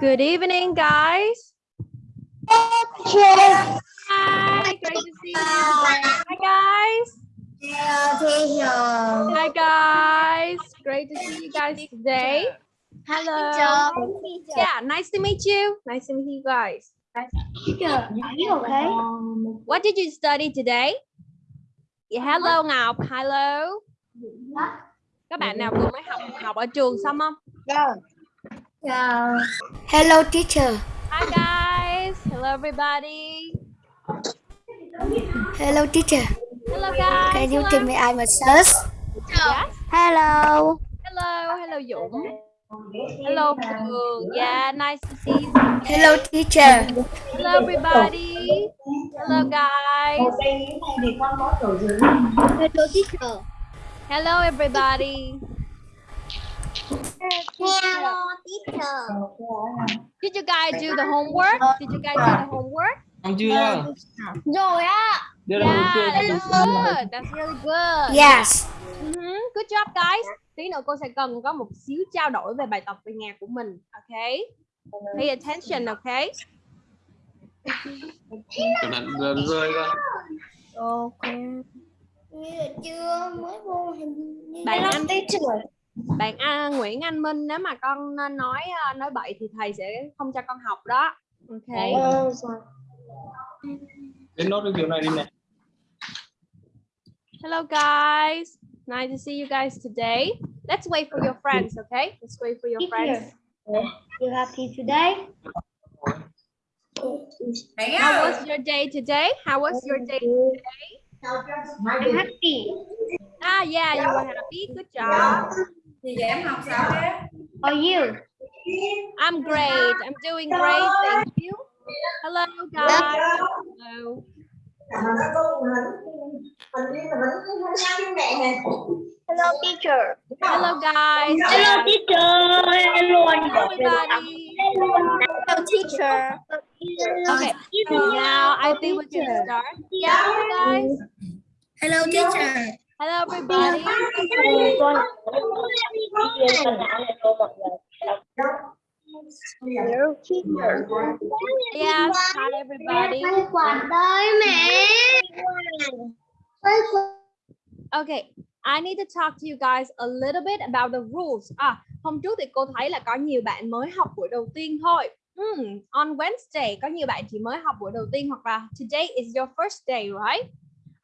Good evening, guys. Hi, great to see you. Hi, guys. Teacher. Hi, guys. Great to see you guys today. Hello. Yeah, nice to meet you. Nice to meet you guys. Teacher, are you okay? What did you study today? Yeah, hello Ngọc. Hello. Các bạn nào vừa mới học học ở trường xong không? Dạ. Hello, teacher. Hi guys. Hello everybody. Hello, teacher. Hello guys. Can you Hello. tell me I'm a sus? Yes. Hello. Hello. Hello Dũng. Hello Phương. Yeah, nice to see you. Hello, teacher. Hello everybody. Hello guys. Hello, teacher. Hello everybody. Hello, teacher. Did you guys do the homework? Did you guys do the homework? Xong chưa? Rồi á. Yeah, that's good. That's really good. Yes. Mhm, Good job guys. Tí nữa cô sẽ cần có một xíu trao đổi về bài tập về nhà của mình. Okay? Pay attention, okay? Cẩn thận rơi ra. Okay. Như là chưa mới vô hình như Bạn Hello, anh- teacher. Bạn à, Nguyễn Anh Minh nếu mà con nói à, nói bậy thì thầy sẽ không cho con học đó. Okay. Ờ, Đến nốt cái kiểu này đi nè. Hello guys. Nice to see you guys today. Let's wait for your friends, okay? Let's wait for your friends. You happy today? How was your day today? How was your day? I'm happy. Ah, yeah, you were happy. Good job. Are you? I'm great. I'm doing great. Thank you. Hello, guys. Hello. Hello, teacher. Hello, guys. Hello, teacher. Hello, everybody. Hello, teacher. Okay. Now I think we can start. Yeah, guys. Hello, teacher. Hello, everybody. Hello, teacher. Yes. Hi, everybody. Okay. I need to talk to you guys a little bit about the rules. À, hôm trước thì cô thấy là có nhiều bạn mới học buổi đầu tiên thôi. Hmm, on Wednesday có nhiều bạn chỉ mới học buổi đầu tiên hoặc là today is your first day, right?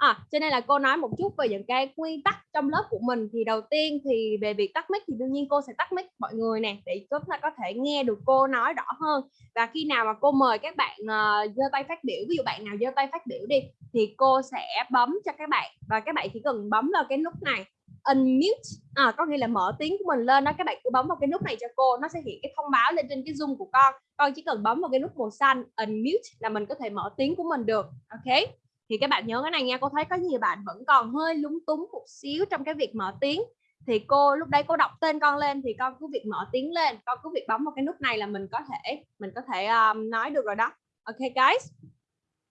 À, cho nên là cô nói một chút về những cái quy tắc trong lớp của mình. Thì đầu tiên thì về việc tắt mic thì đương nhiên cô sẽ tắt mic mọi người nè để chúng ta có thể nghe được cô nói rõ hơn. Và khi nào mà cô mời các bạn uh, giơ tay phát biểu ví dụ bạn nào giơ tay phát biểu đi thì cô sẽ bấm cho các bạn. Và các bạn chỉ cần bấm vào cái nút này unmute à, có nghĩa là mở tiếng của mình lên đó các bạn cứ bấm vào cái nút này cho cô nó sẽ hiện cái thông báo lên trên cái zoom của con. Con chỉ cần bấm vào cái nút màu xanh unmute là mình có thể mở tiếng của mình được ok? Thì các bạn nhớ cái này nha cô thấy có nhiều bạn vẫn còn hơi lúng túng một xíu trong cái việc mở tiếng. Thì cô lúc đấy cô đọc tên con lên thì con cứ việc mở tiếng lên con cứ việc bấm vào cái nút này là mình có thể mình có thể um, nói được rồi đó. Ok guys.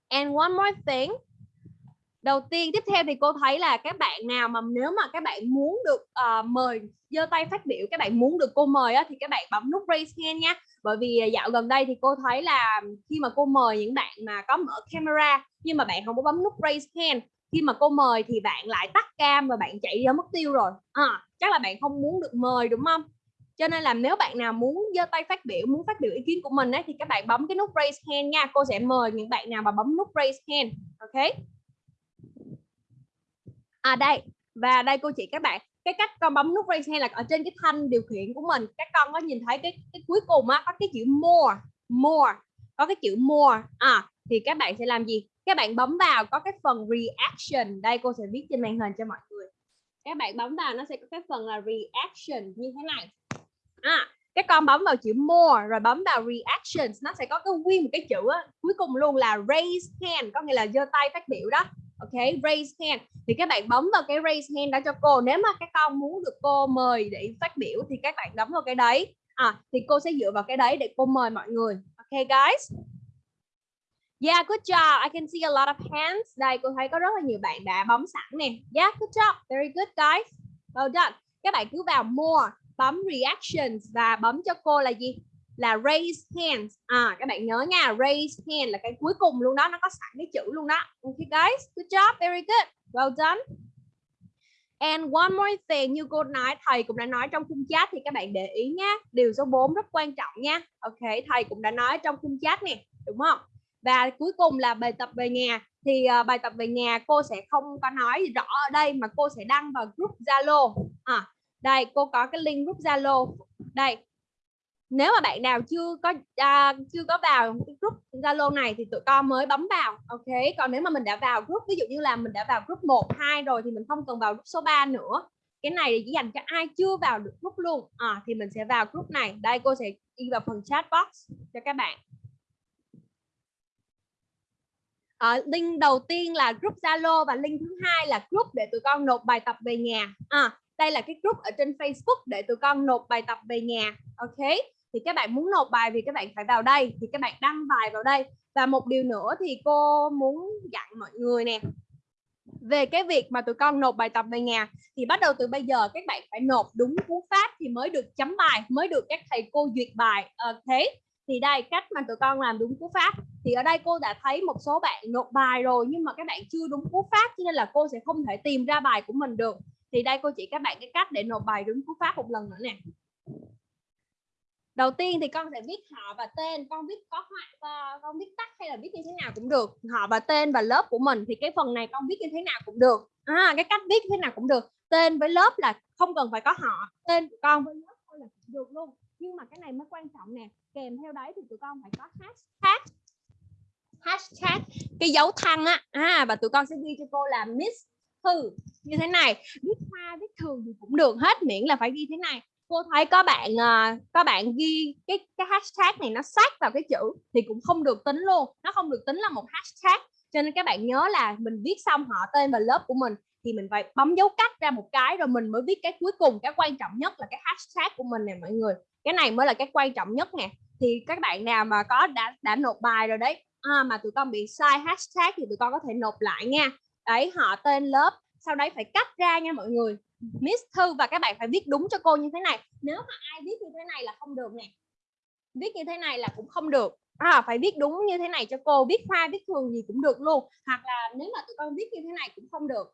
And one more thing đầu tiên tiếp theo thì cô thấy là các bạn nào mà nếu mà các bạn muốn được uh, mời giơ tay phát biểu các bạn muốn được cô mời á, thì các bạn bấm nút raise hand nha. Bởi vì ờ, dạo gần đây thì cô thấy là khi mà cô mời những bạn mà có mở camera nhưng mà bạn không có bấm nút raise hand khi mà cô mời thì bạn lại tắt cam và bạn chạy ra mất tiêu rồi. À, chắc là bạn không muốn được mời đúng không? Cho nên là nếu bạn nào muốn giơ tay phát biểu muốn phát biểu ý kiến của mình ấy, thì các bạn bấm cái nút raise hand nha. Cô sẽ mời những bạn nào mà bấm nút raise hand ok? À đây. Và đây cô chỉ các bạn. Cái cách con bấm nút raise hand là ở trên cái thanh điều khiển của mình các con có nhìn thấy cái cái cuối cùng á có cái chữ more more có cái chữ more. À thì các bạn sẽ làm gì? Các bạn bấm vào có cái phần reaction. Đây cô sẽ viết trên màn hình cho mọi người. Các bạn bấm vào nó sẽ có cái phần là reaction như thế này. À các con bấm vào chữ more rồi bấm vào reactions nó sẽ có cái nguyên một cái chữ á, cuối cùng luôn là raise hand có nghĩa là giơ tay phát biểu đó ok raise hand thì các bạn bấm vào cái raise hand đó cho cô nếu mà các con muốn được cô mời để phát biểu thì các bạn bấm vào cái đấy à thì cô sẽ dựa vào cái đấy để cô mời mọi người ok guys Yeah, good job. I can see a lot of hands. Đây, cô thấy có rất là nhiều bạn đã bấm sẵn nè. Yeah, good job. Very good, guys. Well done. Các bạn cứ vào more, bấm reactions và bấm cho cô là gì? Là raise hands. À các bạn nhớ nha raise hand là cái cuối cùng luôn đó nó có sẵn cái chữ luôn đó. Okay guys good job very good well done. And one more thing như cô nói thầy cũng đã nói trong khung chat thì các bạn để ý nhé điều số 4 rất quan trọng nha. Ok thầy cũng đã nói trong khung chat nè đúng không? Và cuối cùng là bài tập về nhà thì uh, bài tập về nhà cô sẽ không có nói rõ ở đây mà cô sẽ đăng vào group Zalo. À, đây cô có cái link group Zalo. Đây nếu mà bạn nào chưa có uh, chưa có vào cái group Zalo này thì tụi con mới bấm vào ok? Còn nếu mà mình đã vào group ví dụ như là mình đã vào group 1 2 rồi thì mình không cần vào group số 3 nữa. Cái này chỉ dành cho ai chưa vào được group luôn. À, thì mình sẽ vào group này. Đây cô sẽ đi vào phần chat box cho các bạn. À, link đầu tiên là group Zalo và link thứ hai là group để tụi con nộp bài tập về nhà. À, đây là cái group ở trên Facebook để tụi con nộp bài tập về nhà ok? Thì các bạn muốn nộp bài thì các bạn phải vào đây, thì các bạn đăng bài vào đây. Và một điều nữa thì cô muốn dặn mọi người nè, về cái việc mà tụi con nộp bài tập về nhà thì bắt đầu từ bây giờ các bạn phải nộp đúng cú pháp thì mới được chấm bài, mới được các thầy cô duyệt bài. Ờ, thế thì đây, cách mà tụi con làm đúng cú pháp. Thì ở đây cô đã thấy một số bạn nộp bài rồi, nhưng mà các bạn chưa đúng cú pháp, cho nên là cô sẽ không thể tìm ra bài của mình được. Thì đây, cô chỉ các bạn cái cách để nộp bài đúng cú pháp một lần nữa nè đầu tiên thì con sẽ viết họ và tên con viết có họa con viết tắt hay là viết như thế nào cũng được. Họ và tên và lớp của mình thì cái phần này con viết như thế nào cũng được. À, cái cách viết như thế nào cũng được. Tên với lớp là không cần phải có họ tên của con với lớp thôi là được luôn. Nhưng mà cái này mới quan trọng nè kèm theo đấy thì tụi con phải có hashtag hashtag cái dấu thăng á. À và tụi con sẽ ghi cho cô là miss thư như thế này. Viết hoa viết thường thì cũng được hết miễn là phải ghi thế này cô thấy có bạn à, có bạn ghi cái cái hashtag này nó sát vào cái chữ thì cũng không được tính luôn. Nó không được tính là một hashtag. Cho nên các bạn nhớ là mình viết xong họ tên và lớp của mình thì mình phải bấm dấu cách ra một cái rồi mình mới viết cái cuối cùng. Cái quan trọng nhất là cái hashtag của mình nè mọi người. Cái này mới là cái quan trọng nhất nè. Thì các bạn nào mà có đã đã nộp bài rồi đấy à, mà tụi con bị sai hashtag thì tụi con có thể nộp lại nha. Đấy họ tên lớp sau đấy phải cắt ra nha mọi người. Miss Thư và các bạn phải viết đúng cho cô như thế này. Nếu mà ai viết như thế này là không được nè. Viết như thế này là cũng không được. À, phải viết đúng như thế này cho cô viết hoa viết thường gì cũng được luôn. Hoặc là nếu mà tụi con viết như thế này cũng không được.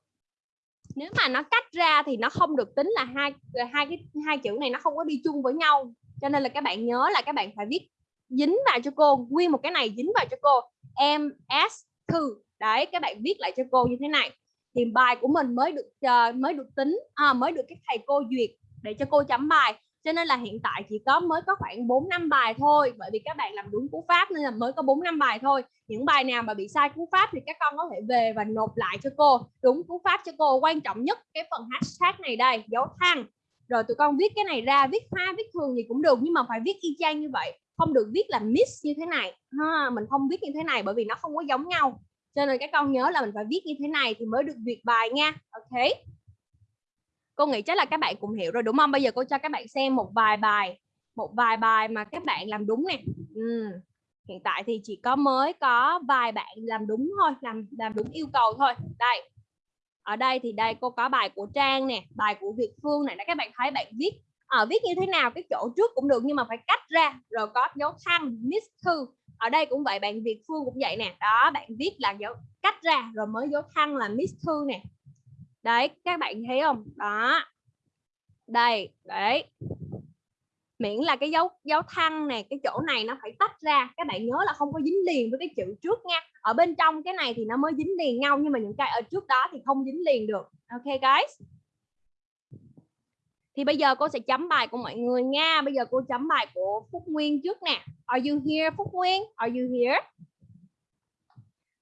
Nếu mà nó cách ra thì nó không được tính là hai hai cái hai chữ này nó không có đi chung với nhau. Cho nên là các bạn nhớ là các bạn phải viết dính vào cho cô nguyên một cái này dính vào cho cô. Em s thư. Đấy các bạn viết lại cho cô như thế này thì bài của mình mới được uh, mới được tính à, mới được các thầy cô duyệt để cho cô chấm bài. Cho nên là hiện tại chỉ có mới có khoảng 4 năm bài thôi bởi vì các bạn làm đúng cú pháp nên là mới có 4 năm bài thôi. Những bài nào mà bị sai cú pháp thì các con có thể về và nộp lại cho cô. Đúng cú pháp cho cô quan trọng nhất cái phần hashtag này đây dấu thăng. Rồi tụi con viết cái này ra viết hoa viết thường gì cũng được nhưng mà phải viết y chang như vậy. Không được viết là miss như thế này. Ha mình không viết như thế này bởi vì nó không có giống nhau cho nên các con nhớ là mình phải viết như thế này thì mới được duyệt bài nha. Ok. Cô nghĩ chắc là các bạn cũng hiểu rồi đúng không? Bây giờ cô cho các bạn xem một vài bài một vài bài mà các bạn làm đúng nè. Ừ. hiện tại thì chỉ có mới có vài bạn làm đúng thôi làm làm đúng yêu cầu thôi. Đây. Ở đây thì đây cô có bài của Trang nè bài của Việt Phương này các bạn thấy bạn viết ở à, viết như thế nào cái chỗ trước cũng được nhưng mà phải cách ra. Rồi có dấu thăng miss thư ở đây cũng vậy, bạn Việt Phương cũng vậy nè. Đó, bạn viết là dấu, cách ra, rồi mới dấu thăng là miss thư nè. Đấy, các bạn thấy không? Đó. Đây, đấy. Miễn là cái dấu dấu thăng này cái chỗ này nó phải tách ra. Các bạn nhớ là không có dính liền với cái chữ trước nha. Ở bên trong cái này thì nó mới dính liền nhau, nhưng mà những cái ở trước đó thì không dính liền được. Ok, guys? Thì bây giờ cô sẽ chấm bài của mọi người nha bây giờ cô chấm bài của Phúc Nguyên trước nè Are you here Phúc Nguyên Are you here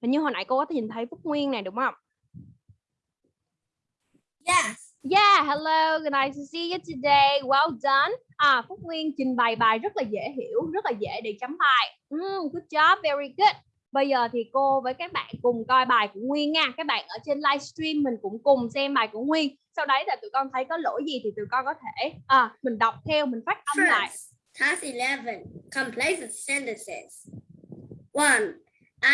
hình như hồi nãy cô có nhìn thấy Phúc Nguyên này đúng không Yes. Yeah, hello, nice to see you today. Well done. À, Phúc Nguyên trình bày bài rất là dễ hiểu, rất là dễ để chấm bài. Mm, good job, very good. Bây giờ thì cô với các bạn cùng coi bài của Nguyên nha. Các bạn ở trên livestream mình cũng cùng xem bài của Nguyên. Sau đấy là tụi con thấy có lỗi gì thì tụi con có thể à, mình đọc theo, mình phát âm First, lại. task 11. Complete sentences. One.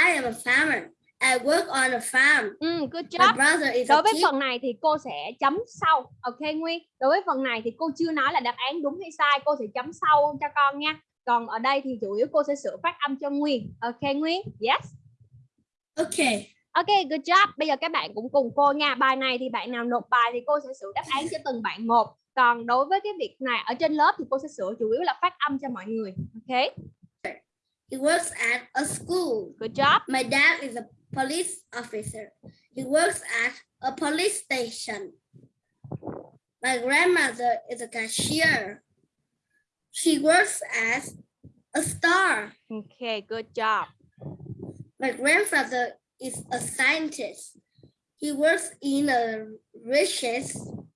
I am a farmer. I work on a farm. Ừ, good My job. brother is Đối với phần này thì cô sẽ chấm sau. Ok Nguyên. Đối với phần này thì cô chưa nói là đáp án đúng hay sai, cô sẽ chấm sau cho con nha. Còn ở đây thì chủ yếu cô sẽ sửa phát âm cho Nguyên ok Nguyên yes Okay. Ok, good job. Bây giờ các bạn cũng cùng cô nha. Bài này thì bạn nào nộp bài thì cô sẽ sửa đáp án cho từng bạn một. Còn đối với cái việc này ở trên lớp thì cô sẽ sửa chủ yếu là phát âm cho mọi người. Ok, He works at a school. good job. My dad is a police officer. He works at a police station. My grandmother is a cashier. She works as a star. Ok, good job. My grandfather is a scientist. He works in a research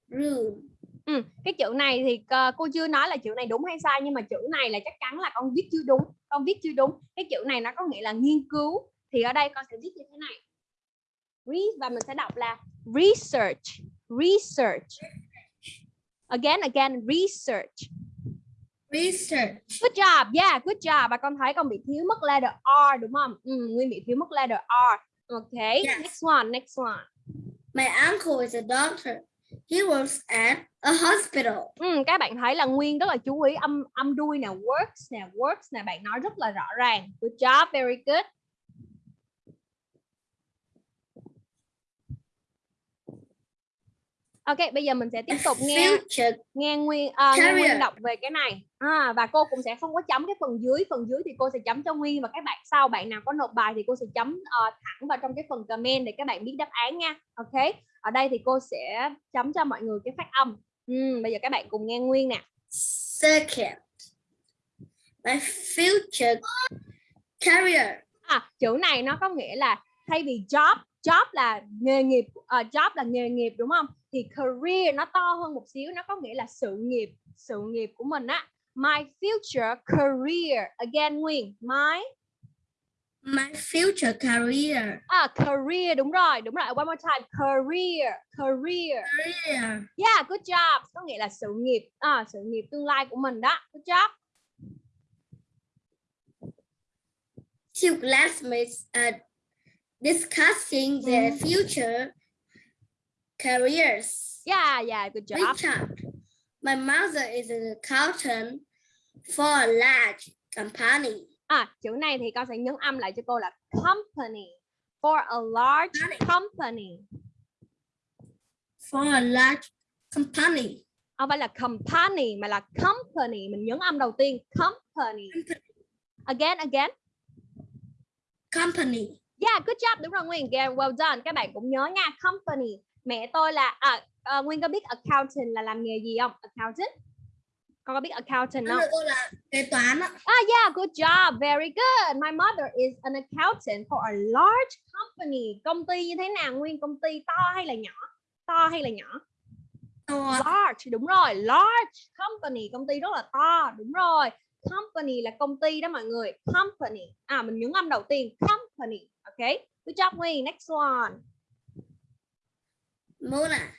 room. Ừ, cái chữ này thì ờ, cô chưa nói là chữ này đúng hay sai nhưng mà chữ này là chắc chắn là con viết chưa đúng. Con viết chưa đúng. Cái chữ này nó có nghĩa là nghiên cứu. Thì ở đây con sẽ viết như thế này. Re và mình sẽ đọc là research, research. Again, again, research. Research. Good job, yeah, good job. Và con thấy con bị thiếu mất letter R đúng không? Ừ, Nguyên bị thiếu mất letter R. Okay, Yes. next one, next one. My uncle is a doctor. He works at a hospital. Ừ, các bạn thấy là Nguyên rất là chú ý âm âm đuôi nè, works nè, works nè, bạn nói rất là rõ ràng. Good job, very good. Ok, bây giờ mình sẽ tiếp tục nghe Future nghe Nguyên à, nghe Nguyên đọc về cái này. À, và cô cũng sẽ không có chấm cái phần dưới, phần dưới thì cô sẽ chấm cho Nguyên và các bạn sau bạn nào có nộp bài thì cô sẽ chấm ờ, thẳng vào trong cái phần comment để các bạn biết đáp án nha. Ok. Ở đây thì cô sẽ chấm cho mọi người cái phát âm. Ừ, bây giờ các bạn cùng nghe Nguyên nè. second. My future career. À, chữ này nó có nghĩa là thay vì job, job là nghề nghiệp, ờ, job là nghề nghiệp đúng không? Thì career nó to hơn một xíu, nó có nghĩa là sự nghiệp, sự nghiệp của mình á. My future career. Again Nguyên, my My future career. à career đúng rồi, đúng rồi. One more time, career, career. Career. Yeah, good job. Có nghĩa là sự nghiệp, à, sự nghiệp tương lai của mình đó. Good job. Two classmates are discussing their Mhm. future careers. Yeah, yeah, good job. Richard. My mother is an accountant for a large company. À, chữ này thì con sẽ nhấn âm lại cho cô là company for a large company. For a large company. Không phải là company mà là company. Mình nhấn âm đầu tiên company. Again, again. Company. Yeah, good job. Đúng rồi Nguyên. Yeah, well done. Các bạn cũng nhớ nha. Company. Mẹ tôi là à, à, Nguyên có biết accountant là làm nghề gì không? Accountant. Con có biết accountant không? Tôi là kế toán ạ. Ah, yeah, good job. Very good. My mother is an accountant for a large company. Công ty như thế nào Nguyên? Công ty to hay là nhỏ? To hay là nhỏ? Tôi Large, đúng rồi. Large company, công ty rất là to. Đúng rồi. Company là công ty đó mọi người. Company. À, mình nhấn âm đầu tiên. Company. Ok. Good job Nguyên. Next one. Mona.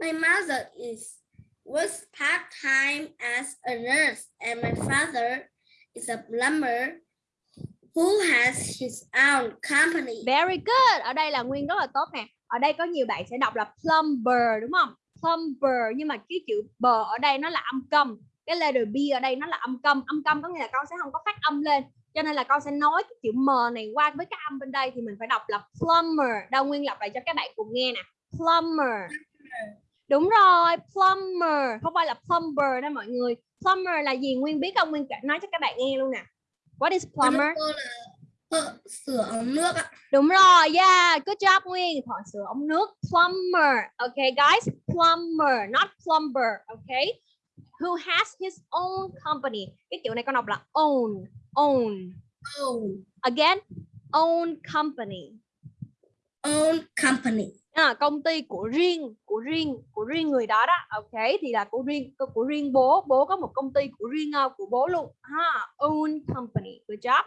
My mother is works part-time as a nurse and my father is a plumber who has his own company. Very good. Ở đây là Nguyên rất là tốt nè. Ở đây có nhiều bạn sẽ đọc là plumber đúng không? Plumber nhưng mà cái chữ bờ ở đây nó là âm cầm. Cái letter B ở đây nó là âm cầm. Âm cầm có nghĩa là con sẽ không có phát âm lên. Cho nên là con sẽ nói cái chữ M này qua với cái âm bên đây thì mình phải đọc là plumber. Đâu Nguyên đọc lại cho các bạn cùng nghe nè. Plumber. Đúng rồi, plumber. Không phải là plumber đó mọi người. Plumber là gì Nguyên biết không? Nguyên nói cho các bạn nghe luôn nè. What is plumber? Sửa ống nước ạ. Đúng rồi, yeah, good job Nguyên. Thợ sửa ống nước, plumber. Okay, guys, plumber, not plumber. Okay, who has his own company. Cái chữ này con đọc là own, own. Own, Again, own company. own company. À, công ty của riêng, của riêng, của riêng người đó đó. Okay, thì là của riêng, của riêng bố. Bố có một công ty của riêng ờ, của bố luôn. Ha, own company. Good job.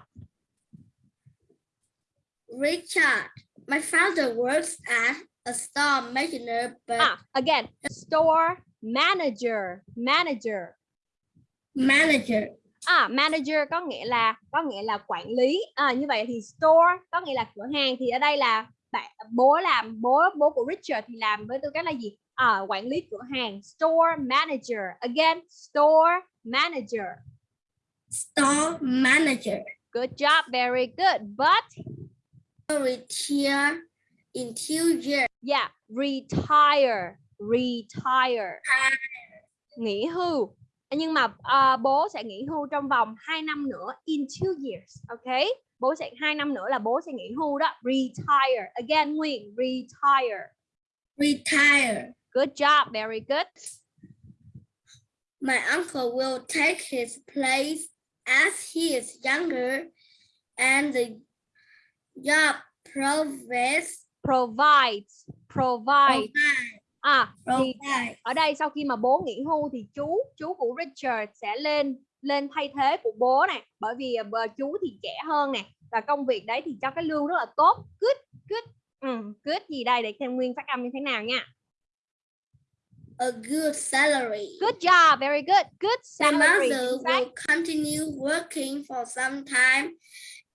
Richard. My father works at a store manager, but À, again, store manager, manager. manager. À, manager có nghĩa là có nghĩa là quản lý. À, như vậy thì store có nghĩa là cửa hàng thì ở đây là bạn bố làm bố bố của Richard thì làm với tư cách là gì? À, quản lý cửa hàng store manager. Again, store manager. store manager. Good job, very good. But Retire in two years. yeah, retire, retire. Nghỉ hưu. Nhưng mà à, bố sẽ nghỉ hưu trong vòng 2 năm nữa in two years. Ok? Bố sẽ 2 năm nữa là bố sẽ nghỉ hưu đó. Retire. Again, Nguyên, retire. Retire. Good job, very good. My uncle will take his place as he is younger and the job provides Provides, provide. provide, À, thì provide ở đây sau khi mà bố nghỉ hưu thì chú chú của Richard sẽ lên lên thay thế của bố này bởi vì à, bờ- chú thì trẻ hơn nè và công việc đấy thì cho cái lương rất là tốt good good ừ, good gì đây để xem nguyên phát âm như thế nào nha a good salary. good job very good good My salary mother chính xác. will continue working for some time,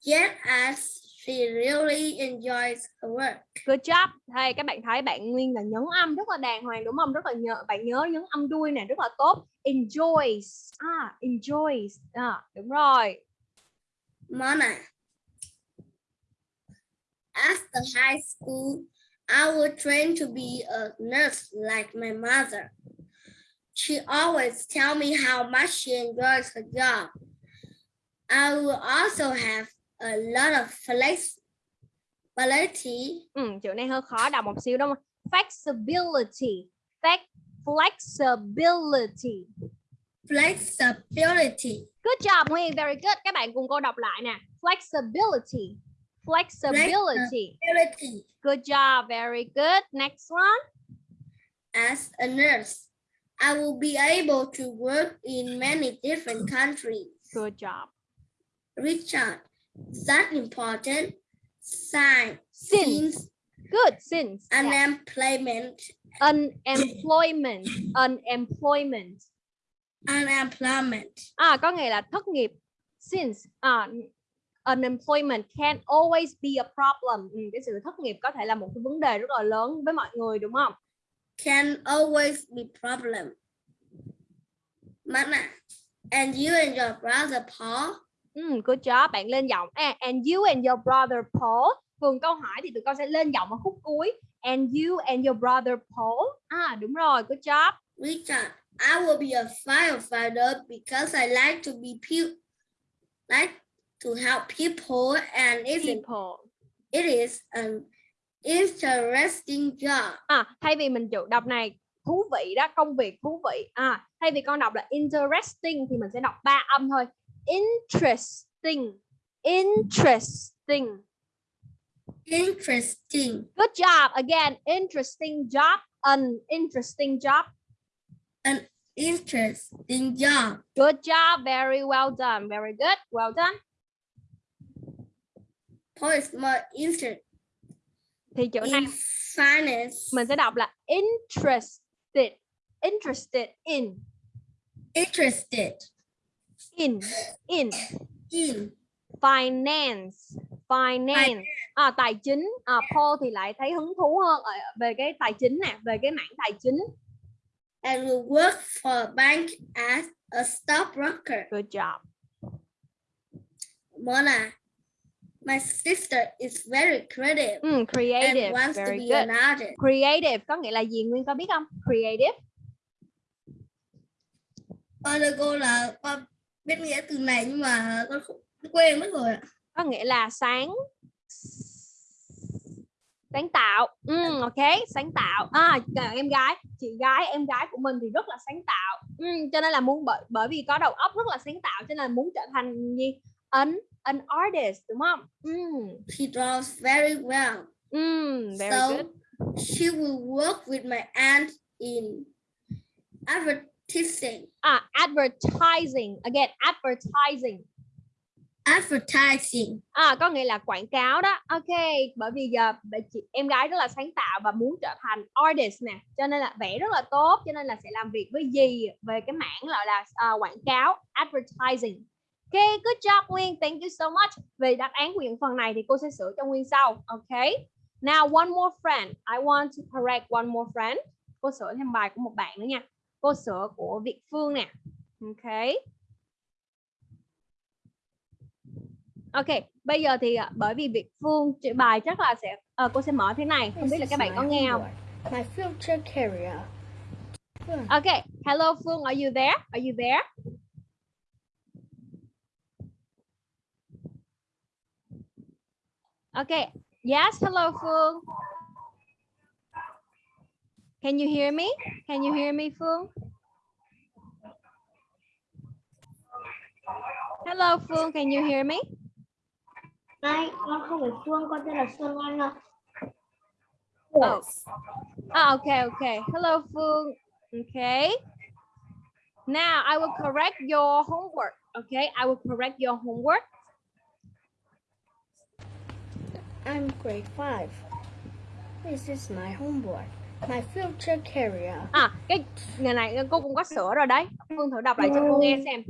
yet as she really enjoys her work. good job hay các bạn thấy bạn nguyên là nhấn âm rất là đàng hoàng đúng không rất là nhớ bạn nhớ nhấn âm đuôi này rất là tốt enjoys à enjoys à, đúng rồi Mona. After high school, I will train to be a nurse like my mother. She always tell me how much she enjoys her job. I will also have a lot of flexibility Ừ, chữ này hơi khó đọc một xíu đúng không? Flexibility. Flex, flexibility. flexibility. Good job Nguyên, very good. Các bạn cùng cô đọc lại nè. Flexibility. Flexibility. Ability. Good job, very good. Next one. As a nurse, I will be able to work in many different countries. Good job. Richard, that important sign Since. Good, since. Yeah. unemployment Unemployment. Unemployment. unemployment À, có nghĩa là thất nghiệp. Since. À, unemployment can always be a problem. Ừ, cái sự thất nghiệp có thể là một cái vấn đề rất là lớn với mọi người đúng không? can always be problem. Mana, and you and your brother Paul Ừ, good job. Bạn lên giọng. À, and you and your brother Paul. Thường câu hỏi thì tụi con sẽ lên giọng ở khúc cuối. And you and your brother Paul. À, đúng rồi. Good job. Richard, I will be a firefighter because I like to be pe- like to help people and it is, People. it is an interesting job. À, thay vì mình chữ đọc này thú vị đó, công việc thú vị. À, thay vì con đọc là interesting thì mình sẽ đọc ba âm thôi. Interesting. Interesting. Interesting. Good job. Again, interesting job. An interesting job. Interesting job. Good job. Very well done. Very good. Well done. Is more interested Thì chữ này in finance. mình sẽ đọc là interested. Interested in. Interested In. In. in Finance. Finance. À, tài chính. À, Paul thì lại thấy hứng thú hơn ở về cái tài chính nè, về cái mảng tài chính. and will work for a bank as a stockbroker. Good job. Mona, my sister is very creative Mm, creative. and wants to Very be good. an artist. Creative có nghĩa là gì Nguyên có biết không? Creative. Con cô là con biết nghĩa từ này nhưng mà con không quên mất rồi ạ. có nghĩa là sáng sáng tạo. Ừ, ok sáng tạo. À em gái chị gái em gái của mình thì rất là sáng tạo. Ừ, cho nên là muốn bởi bởi vì có đầu óc rất là sáng tạo cho nên là muốn trở thành gì? An an artist đúng không? Ừ, She draws very well. ừ, very so good. she will work with my aunt in advertising. à advertising again advertising Advertising. À có nghĩa là quảng cáo đó. Ok, bởi vì giờ chị em gái rất là sáng tạo và muốn trở thành artist nè, cho nên là vẽ rất là tốt, cho nên là sẽ làm việc với gì về cái mảng gọi là à, quảng cáo, advertising. Ok, good job Nguyên, thank you so much. Về đáp án của những phần này thì cô sẽ sửa cho Nguyên sau. Ok. Now one more friend. I want to correct one more friend. Cô sửa thêm bài của một bạn nữa nha. Cô sửa của Việt Phương nè. Ok. Ok, bây giờ thì à, bởi vì Việt Phương bài chắc là sẽ ờ, cô sẽ mở thế này, không biết là các bạn có nghe không? My future career. Ok, hello Phương, are you there? Are you there? Okay, yes, hello Phương. Can you hear me? Can you hear me Phương? Hello Phương, can you hear me? Này, con không phải Phương, con tên là Xuân Anh ạ. Oh. Ah, okay, okay. Hello, Phương. Okay. Now I will correct your homework. Okay, I will correct your homework. I'm grade 5. This is my homework. My future career. À, cái ngày này cô cũng có sửa rồi đấy. Phương thử đọc lại cho cô nghe xem.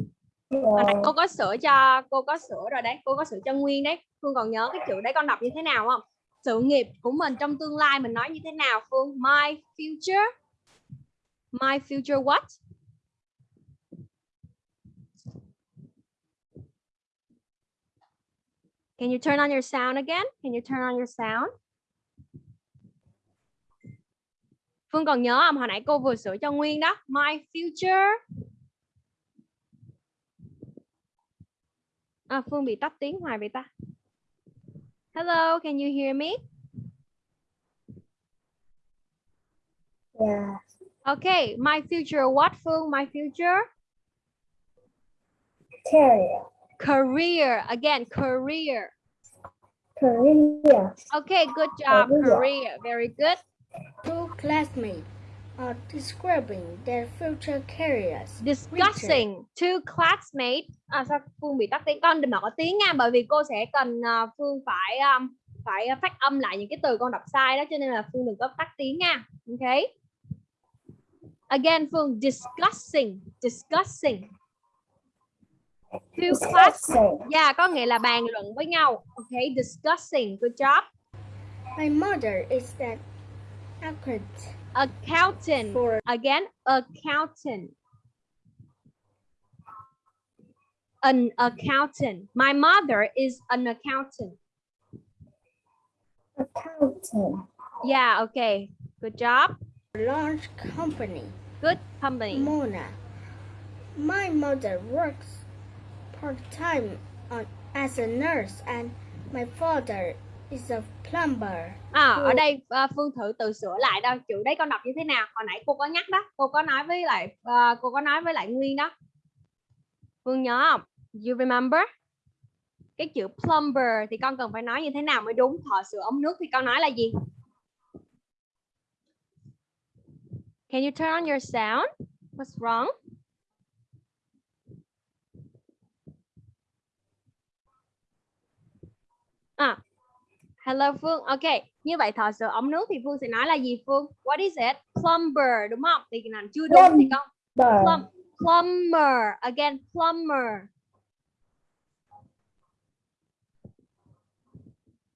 Hồi nãy cô có sửa cho cô có sửa rồi đấy. Cô có sửa cho Nguyên đấy. Phương còn nhớ cái chữ đấy con đọc như thế nào không? Sự nghiệp của mình trong tương lai mình nói như thế nào Phương? My future. My future what? Can you turn on your sound again? Can you turn on your sound? Phương còn nhớ không? Hồi nãy cô vừa sửa cho Nguyên đó. My future. À, Phương bị tắt tiếng hoài vậy ta. Hello, can you hear me? Yeah. Okay, my future what Phương? My future Career. career. Again, career. Career. Okay, good job. Career. Career. Very good. Two classmates are describing their future careers. Discussing two classmates. À sao Phương bị tắt tiếng? Con đừng mở tiếng nha, bởi vì cô sẽ cần à, Phương phải um, phải phát âm lại những cái từ con đọc sai đó, cho nên là Phương đừng có tắt tiếng nha. Okay. Again, Phương discussing, discussing. Two class, yeah, có nghĩa là bàn luận với nhau. Okay, discussing. Good job. My mother is an accountant Accountant. for Again, accountant. An accountant. My mother is an accountant. accountant. Yeah, okay. Good job. large company. Good company. Mona. My mother works part-time uh, as a nurse and my father is a plumber. À, ở đây à, Phương thử tự sửa lại đâu. Chữ đấy con đọc như thế nào? Hồi nãy cô có nhắc đó. Cô có nói với lại à, cô có nói với lại Nguyên đó. Phương nhớ không? You remember? Cái chữ plumber thì con cần phải nói như thế nào mới đúng? Thợ sửa ống nước thì con nói là gì? Can you turn on your sound? What's wrong? À, hello Phương. Ok, như vậy thợ sửa ống nước thì Phương sẽ nói là gì Phương? What is it? Plumber đúng không? Thì làm chưa đúng thì con plum, plumber. Again, plumber.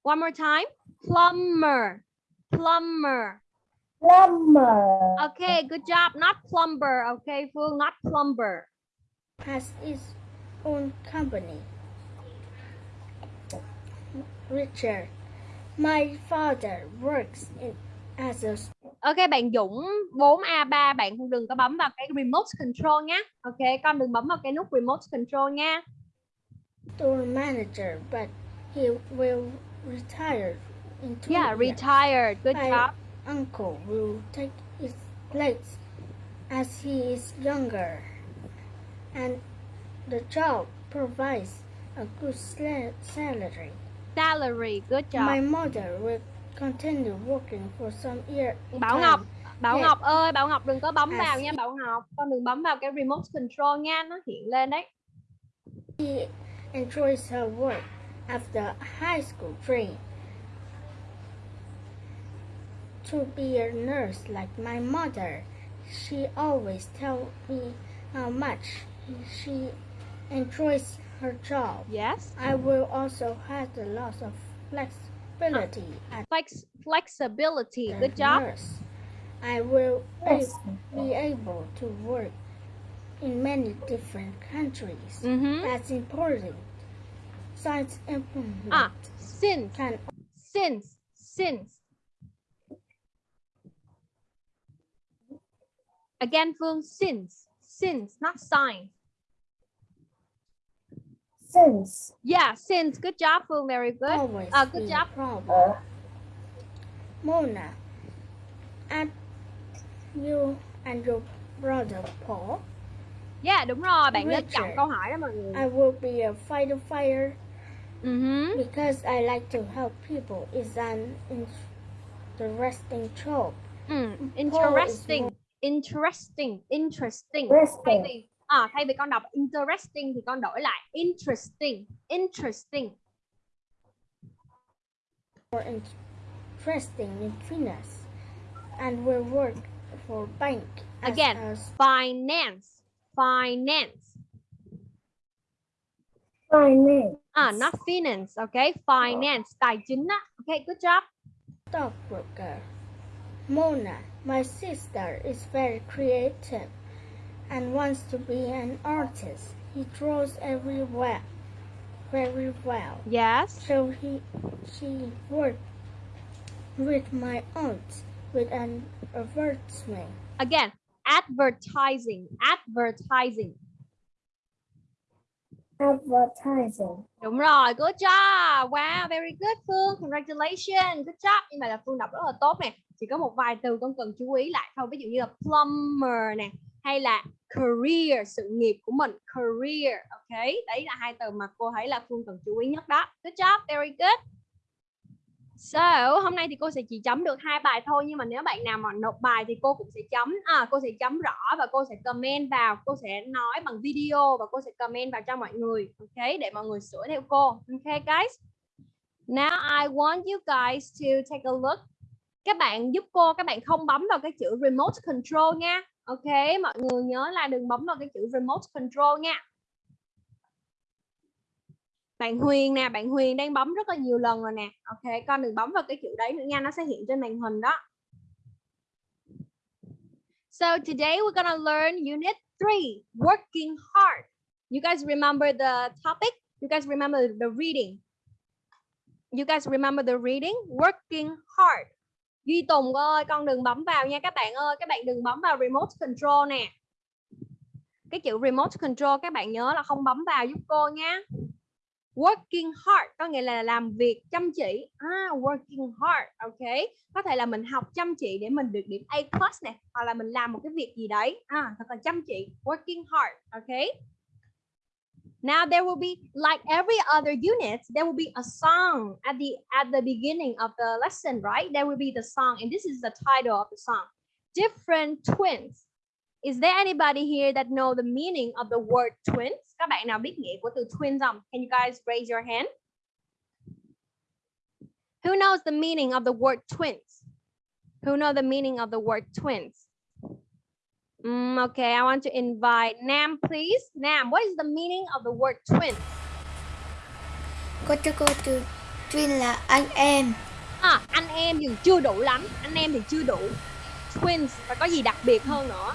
One more time. Plumber. Plumber. Plumber. Okay, good job. Not plumber. Okay, Phương, not plumber. Has its own company. Richard. My father works in, as a Ok, bạn Dũng 4A3, bạn không đừng có bấm vào cái remote control nhé. Ok, con đừng bấm vào cái nút remote control nha. store manager, but he will retire in two Yeah, years. retired. Good My job. uncle will take his place as he is younger, and the job provides a good salary. Salary. Good job. My mother will continue working for some year. Bảo. Ngọc, Bảo. Ngọc ơi, Bảo Ngọc đừng có bấm À, vào nha Bảo Ngọc. Con đừng bấm vào cái remote control nha, nó hiện lên đấy. He enjoys her work after high school training. To be a nurse like my mother, she always tells me how much she enjoys her job. Yes. I will also have a lot of flexibility as Flex flexibility. Good job. nurse. I will a- be able to work in many different countries. Mhm. That's important. Besides implement À. Since, can since, since. Again, Phương, since, since, not sign. Since. Yeah, since. Good job, Phương. Very good. always Uh, good job. problem. Mona, at you and your brother Paul, Yeah, đúng rồi. Bạn nên chọn câu hỏi đó mọi người. I will be a fighter fire Mhm. because I like to help people. It's an interesting job. Is Interesting. Interesting. Interesting. Interesting. À, thay vì con đọc interesting thì con đổi lại interesting. Interesting. more interesting in finance and will work for bank Again. Finance. Finance. finance. À, not finance. Okay. Finance. Tài chính á. Okay, good job. stockbroker. Mona, my sister is very creative and wants to be an artist. He draws everywhere very well. Yes. So he she worked with my aunt with an advertisement. Again, advertising. Advertising. Advertising. Đúng rồi, good job. Wow, very good Phương. Congratulations. Good job. Nhưng mà là Phương đọc rất là tốt nè. Chỉ có một vài từ con cần chú ý lại thôi. Ví dụ như là plumber nè, hay là career, sự nghiệp của mình, career. Ok, đấy là hai từ mà cô thấy là Phương cần chú ý nhất đó. Good job, very good. So, hôm nay thì cô sẽ chỉ chấm được hai bài thôi nhưng mà nếu bạn nào mà nộp bài thì cô cũng sẽ chấm à, cô sẽ chấm rõ và cô sẽ comment vào, cô sẽ nói bằng video và cô sẽ comment vào cho mọi người, ok để mọi người sửa theo cô, ok guys. Now I want you guys to take a look. Các bạn giúp cô, các bạn không bấm vào cái chữ remote control nha. Ok, mọi người nhớ là đừng bấm vào cái chữ remote control nha. Bạn Huyền nè, bạn Huyền đang bấm rất là nhiều lần rồi nè. Ok, con đừng bấm vào cái chữ đấy nữa nha, nó sẽ hiện trên màn hình đó. So today we're gonna learn unit 3, working hard. You guys remember the topic? You guys remember the reading? You guys remember the reading? Working hard. Duy Tùng ơi, con đừng bấm vào nha các bạn ơi, các bạn đừng bấm vào remote control nè. Cái chữ remote control các bạn nhớ là không bấm vào giúp cô nha. Working hard có nghĩa là làm việc chăm chỉ. À, working hard ok. Có thể là mình học chăm chỉ để mình được điểm A plus nè hoặc là mình làm một cái việc gì đấy. À, thật là chăm chỉ working hard ok. Now there will be like every other unit, there will be a song at the at the beginning of the lesson, right? There will be the song, and this is the title of the song. Different twins. Is there anybody here that know the meaning of the word twins? Các bạn nào biết nghĩa của twins không? Can you guys raise your hand? Who knows the meaning of the word twins? Who know the meaning of the word twins? Mm, okay, I want to invite Nam, please. Nam, what is the meaning of the word twins? Cô cho cô từ twin là anh em À, anh em thì chưa đủ lắm. Anh em thì chưa đủ. Twins phải có gì đặc biệt hơn nữa.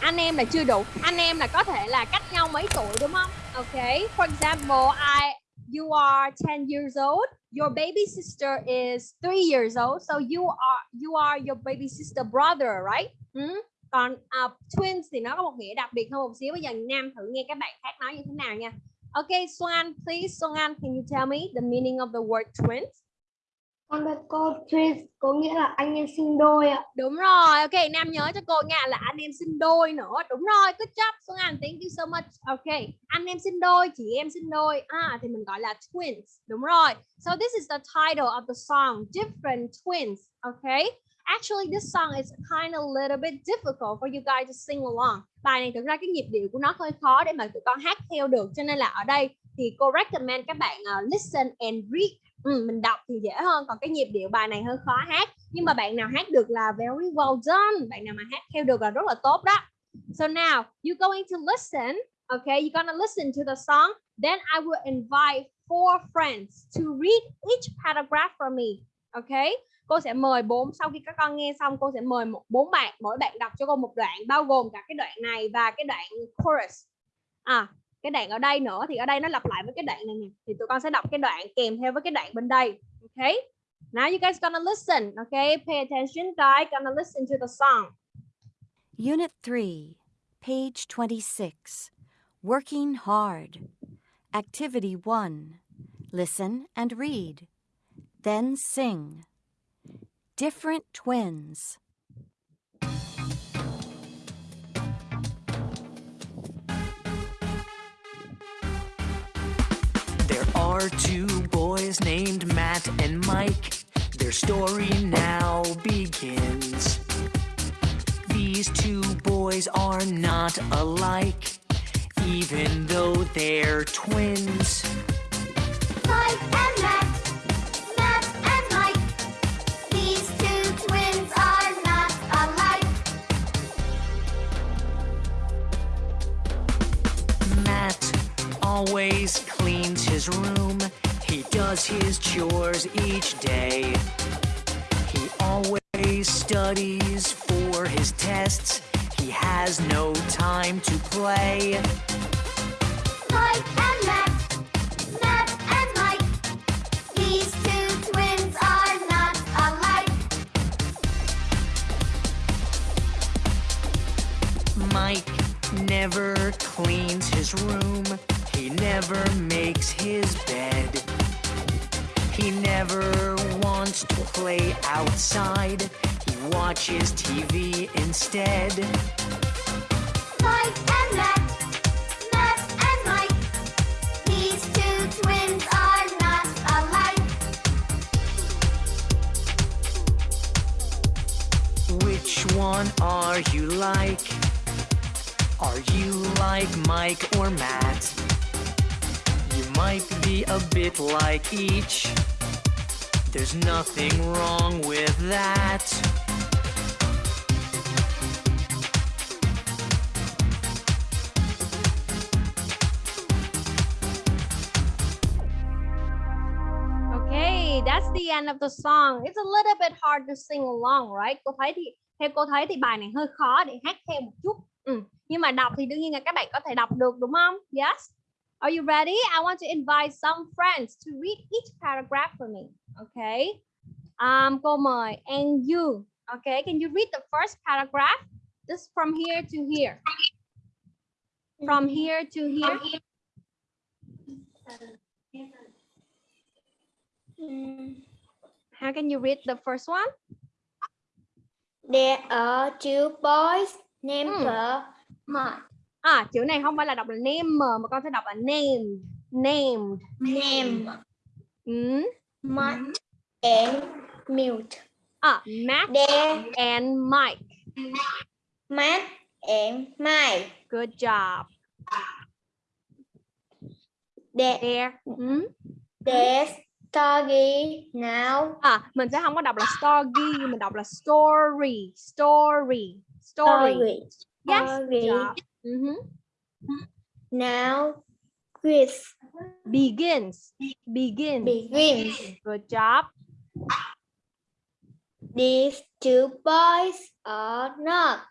Anh em là chưa đủ. Anh em là có thể là cách nhau mấy tuổi đúng không? Okay. For example, I you are 10 years old. Your baby sister is 3 years old. So you are you are your baby sister brother, right? Ừ. Còn uh, twins thì nó có một nghĩa đặc biệt hơn một xíu. Bây giờ Nam thử nghe các bạn khác nói như thế nào nha. Okay, Soan, please, Soan, can you tell me the meaning of the word twins? Con biết cô twins có nghĩa là anh em sinh đôi ạ. Đúng rồi, ok, Nam nhớ cho cô nha là anh em sinh đôi nữa. Đúng rồi, good job Anh, thank you so much. Ok, anh em sinh đôi, chị em sinh đôi. À, thì mình gọi là twins. Đúng rồi. So this is the title of the song, Different Twins. Okay. Actually, this song is kind of a little bit difficult for you guys to sing along. Bài này thực ra cái nhịp điệu của nó hơi khó để mà tụi con hát theo được. Cho nên là ở đây thì cô recommend các bạn uh, listen and read. Ừ, mình đọc thì dễ hơn. Còn cái nhịp điệu bài này hơi khó hát. Nhưng mà bạn nào hát được là very well done. Bạn nào mà hát theo được là rất là tốt đó. So now, you're going to listen. Okay, you're gonna listen to the song. Then I will invite four friends to read each paragraph for me. Okay, cô sẽ mời bốn sau khi các con nghe xong cô sẽ mời một bốn bạn mỗi bạn đọc cho cô một đoạn bao gồm cả cái đoạn này và cái đoạn chorus à cái đoạn ở đây nữa thì ở đây nó lặp lại với cái đoạn này nè thì tụi con sẽ đọc cái đoạn kèm theo với cái đoạn bên đây ok now you guys gonna listen okay pay attention guys gonna listen to the song Unit 3, page 26. Working hard. Activity 1. Listen and read. Then sing. Different twins. There are two boys named Matt and Mike. Their story now begins. These two boys are not alike, even though they're twins. Mike and always cleans his room. He does his chores each day. He always studies for his tests. He has no time to play. Mike and Matt, Matt and Mike. These two twins are not alike. Mike never cleans his room. He never makes his bed. He never wants to play outside. He watches TV instead. Mike and Matt, Matt and Mike. These two twins are not alike. Which one are you like? Are you like Mike or Matt? Might be a bit like each. There's nothing wrong with that. Okay, that's the end of the song. It's a little bit hard to sing along, right? Cô thấy thì theo cô thấy thì bài này hơi khó để hát theo một chút. Ừ. Nhưng mà đọc thì đương nhiên là các bạn có thể đọc được đúng không? Yes. Are you ready? I want to invite some friends to read each paragraph for me. Okay. Um, cô mời and you. Okay, can you read the first paragraph? Just from here to here. From here to here. How can you read the first one? There are two boys named uh, Mike. À, chữ này không phải là đọc là name mà con sẽ đọc là name. Named. Name Ừ. Matt and Milt. À, Matt There and Mike. Matt and Mike. Good job. There, There. Ừ. there's story now. À, mình sẽ không có đọc là story, mình đọc là story. Story. Story. Story. Yes. Story. Good job. Mhm. Now quiz Begins. Begins. begins. Good job. These two boys are not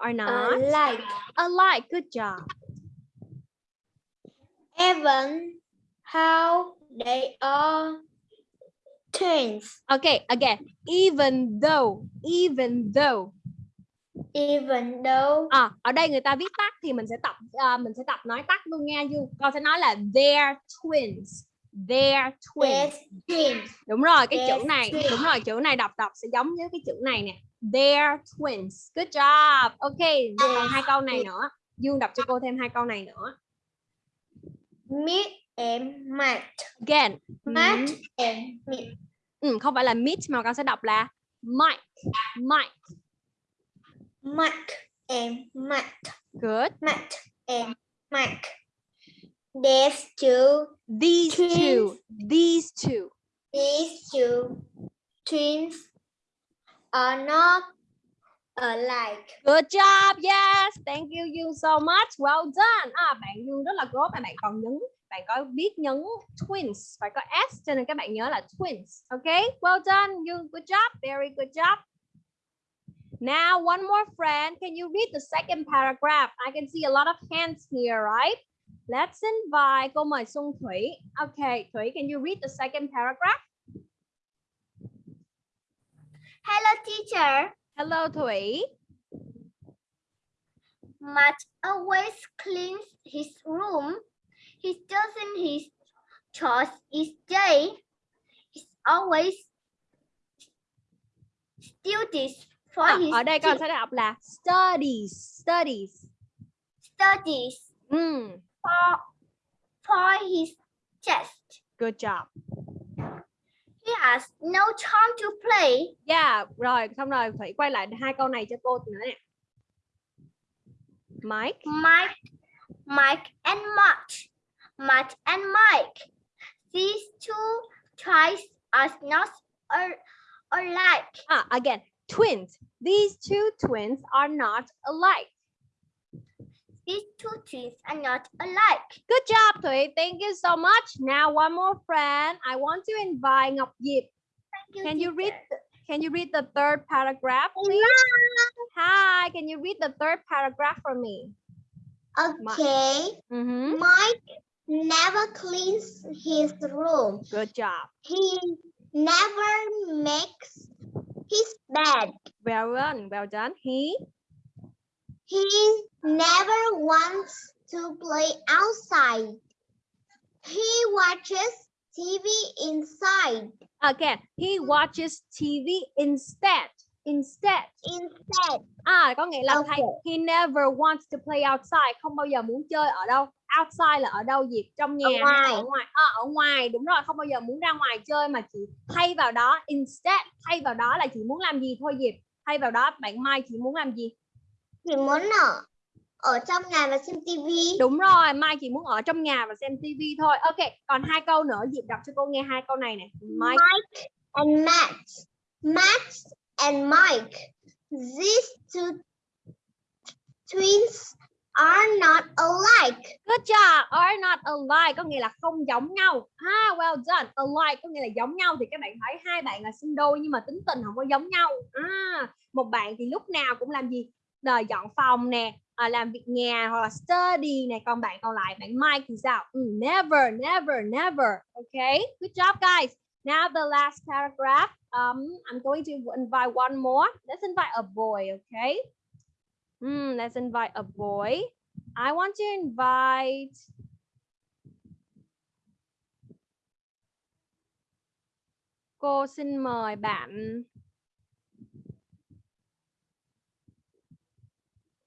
Are not. alike. Alike. Good job. Even how they are twins. Okay, again. Even though. Even though. Even though À, ở đây người ta viết tắt thì mình sẽ tập à, mình sẽ tập nói tắt luôn nha Du. Con sẽ nói là they're twins. They're twins. twins. Đúng rồi, cái Yes, chữ này, twins. đúng rồi, chữ này đọc đọc sẽ giống với cái chữ này nè. They're twins. Good job. Ok, còn hai câu này nữa. Dương đọc cho cô thêm hai câu này nữa. Meet and Matt. Again. Matt Ừ, and Milt. ừ, không phải là meet mà con sẽ đọc là Mike. Mike. Mike and Matt. Good. Matt and Mike. There's two. These two. Twins. These two. These two twins are not alike. Good job. Yes. Thank you you so much. Well done. À, bạn Dương rất là tốt bạn còn nhấn bạn có biết nhấn twins phải có s cho nên các bạn nhớ là twins. Okay? Well done. Dương good job. Very good job. Now, one more friend. Can you read the second paragraph? I can see a lot of hands here, right? Let's invite. Cô mời Xuân Thủy. Okay, Thủy, can you read the second paragraph? Hello, teacher. Hello, Thủy. Matt always cleans his room. He doesn't his chores each day. He's always studies À, his ở đây con sẽ đọc là studies, studies. studies Mm, for for his test. good job. He has no time to play. Yeah, rồi, xong rồi Thủy quay lại hai câu này cho cô nữa nè. Mike. Mike, Mike and March, Matt and Mike. These two toys are not al- alike. Ah, again, twins. These two twins are not alike. These two twins are not alike. Good job, Thủy. Thank you so much. Now, one more friend. I want to invite Ngọc Diệp. Thank you, Can you read? teacher. Can you read the third paragraph, please? Hi. Can you read the third paragraph for me? Okay. Mm-hmm. Mike never cleans his room. Good job. He never makes his bed. Well done. Well done. He. He never wants to play outside. He watches TV inside. Again, he watches TV instead. Instead. Instead, À, có nghĩa là Okay. thay he never wants to play outside, không bao giờ muốn chơi ở đâu. Outside là ở đâu Diệp? Trong nhà là ngoài. ở ngoài? À, ở ngoài, đúng rồi, không bao giờ muốn ra ngoài chơi mà chỉ thay vào đó instead, thay vào đó là chỉ muốn làm gì thôi Diệp. Thay vào đó bạn Mai chỉ muốn làm gì? chỉ muốn ở ở trong nhà và xem TV. Đúng rồi, Mai chỉ muốn ở trong nhà và xem TV thôi. Ok, còn hai câu nữa Diệp đọc cho cô nghe hai câu này nè. Mike. Mike and Matt. Matt and Mike. These two twins are not alike. Good job. Are not alike có nghĩa là không giống nhau. Ah, well done. Alike có nghĩa là giống nhau thì các bạn thấy hai bạn là sinh đôi nhưng mà tính tình không có giống nhau. À, một bạn thì lúc nào cũng làm gì? Đời dọn phòng nè, à, làm việc nhà hoặc là study nè, còn bạn còn lại bạn Mike thì sao? Ừ, never, never, never. Okay. Good job guys. Now the last paragraph. Um, I'm going to invite one more. Let's invite a boy, okay? Hmm, let's invite a boy. I want to invite Cô xin mời bạn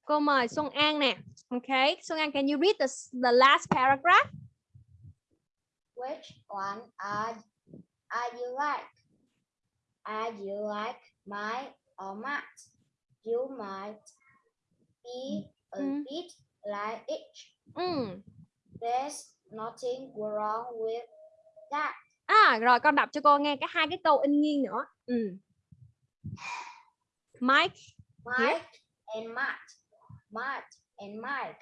Cô mời Xuân An nè. Okay, Xuân An, can you read the, the last paragraph? Which one are are you like? Are you like Mike or Matt? You might be a Mm. bit like each. Ừ. There's nothing wrong with that. À, rồi con đọc cho cô nghe cái hai cái câu in nghiêng nữa. Ừ. Mike, Mike and Matt. Matt and Mike.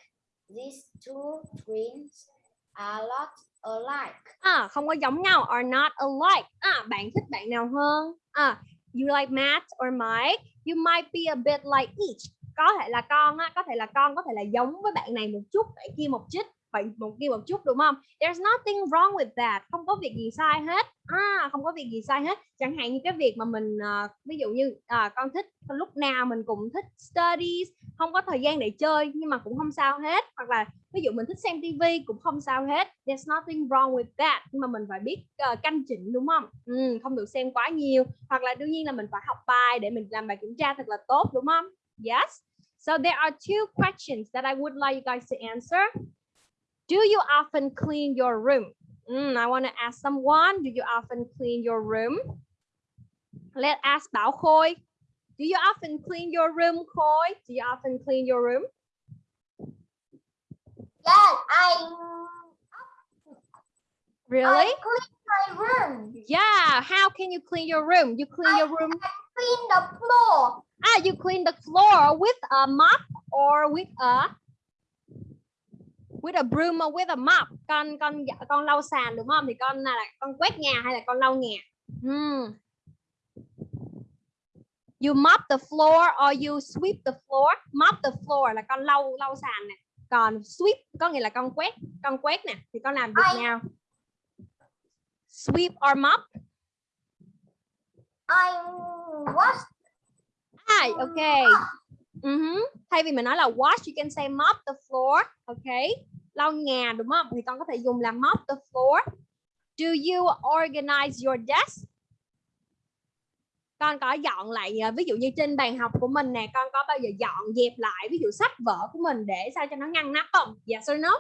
These two twins are not alike. à, không có giống nhau are not alike. À, bạn thích bạn nào hơn? À, you like Matt or Mike? You might be a bit like each. Có thể là con á, có thể là con có thể là giống với bạn này một chút, bạn kia một chút, bạn một kia một chút đúng không? There's nothing wrong with that. Không có việc gì sai hết. À, không có việc gì sai hết. Chẳng hạn như cái việc mà mình uh, ví dụ như uh, con thích lúc nào mình cũng thích studies, không có thời gian để chơi nhưng mà cũng không sao hết. Hoặc là ví dụ mình thích xem tivi cũng không sao hết there's nothing wrong with that nhưng mà mình phải biết uh, canh chỉnh đúng không ừ, không được xem quá nhiều hoặc là đương nhiên là mình phải học bài để mình làm bài kiểm tra thật là tốt đúng không yes so there are two questions that I would like you guys to answer do you often clean your room Mm, I want to ask someone do you often clean your room let's ask Bảo Khôi do you often clean your room Khôi do you often clean your room Yes, I really I clean my room. Yeah, how can you clean your room? You clean your room. I Clean the floor. Ah, you clean the floor with a mop or with a with a broom or with a mop. Con con dạ- con lau sàn đúng không? Thì con là con quét nhà hay là con lau nhà? Hmm. You mop the floor or you sweep the floor. Mop the floor là con lau lau sàn nè. Còn sweep có nghĩa là con quét, con quét nè thì con làm việc Ai- nào? Sweep or mop? I wash Hi, okay. Mhm. Thay vì mình nói là wash, you can say mop the floor. Okay. Lau nhà đúng không? Thì con có thể dùng là mop the floor. Do you organize your desk? Con có dọn lại à, ví dụ như trên bàn học của mình nè, con có bao giờ dọn dẹp lại ví dụ sách vở của mình để sao cho nó ngăn nắp không? Yes or no?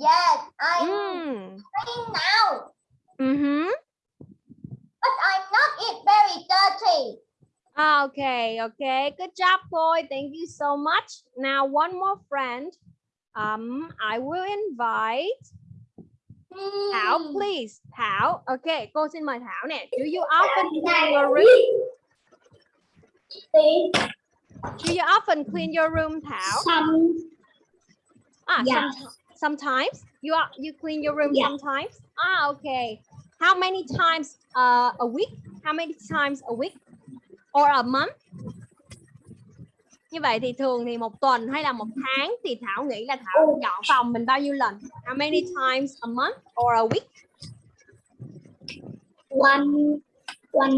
Yes, I'm Mm. clean now, Mhm. but I'm not it very dirty. Ah, Okay, okay. Good job, boy. Thank you so much. Now, one more friend. Um, I will invite Thảo, Hmm. please. Thảo. Okay, cô xin mời Thảo nè. Do you often clean your room? Do you often clean your room, Thảo? Some Ah, Yeah. some- sometimes. You are you clean your room Yeah. sometimes? Ah, okay. How many times uh, a week? How many times a week? Or a month? Như vậy thì thường thì một tuần hay là một tháng thì Thảo nghĩ là Thảo dọn phòng mình bao nhiêu lần? How many times a month or a week? one one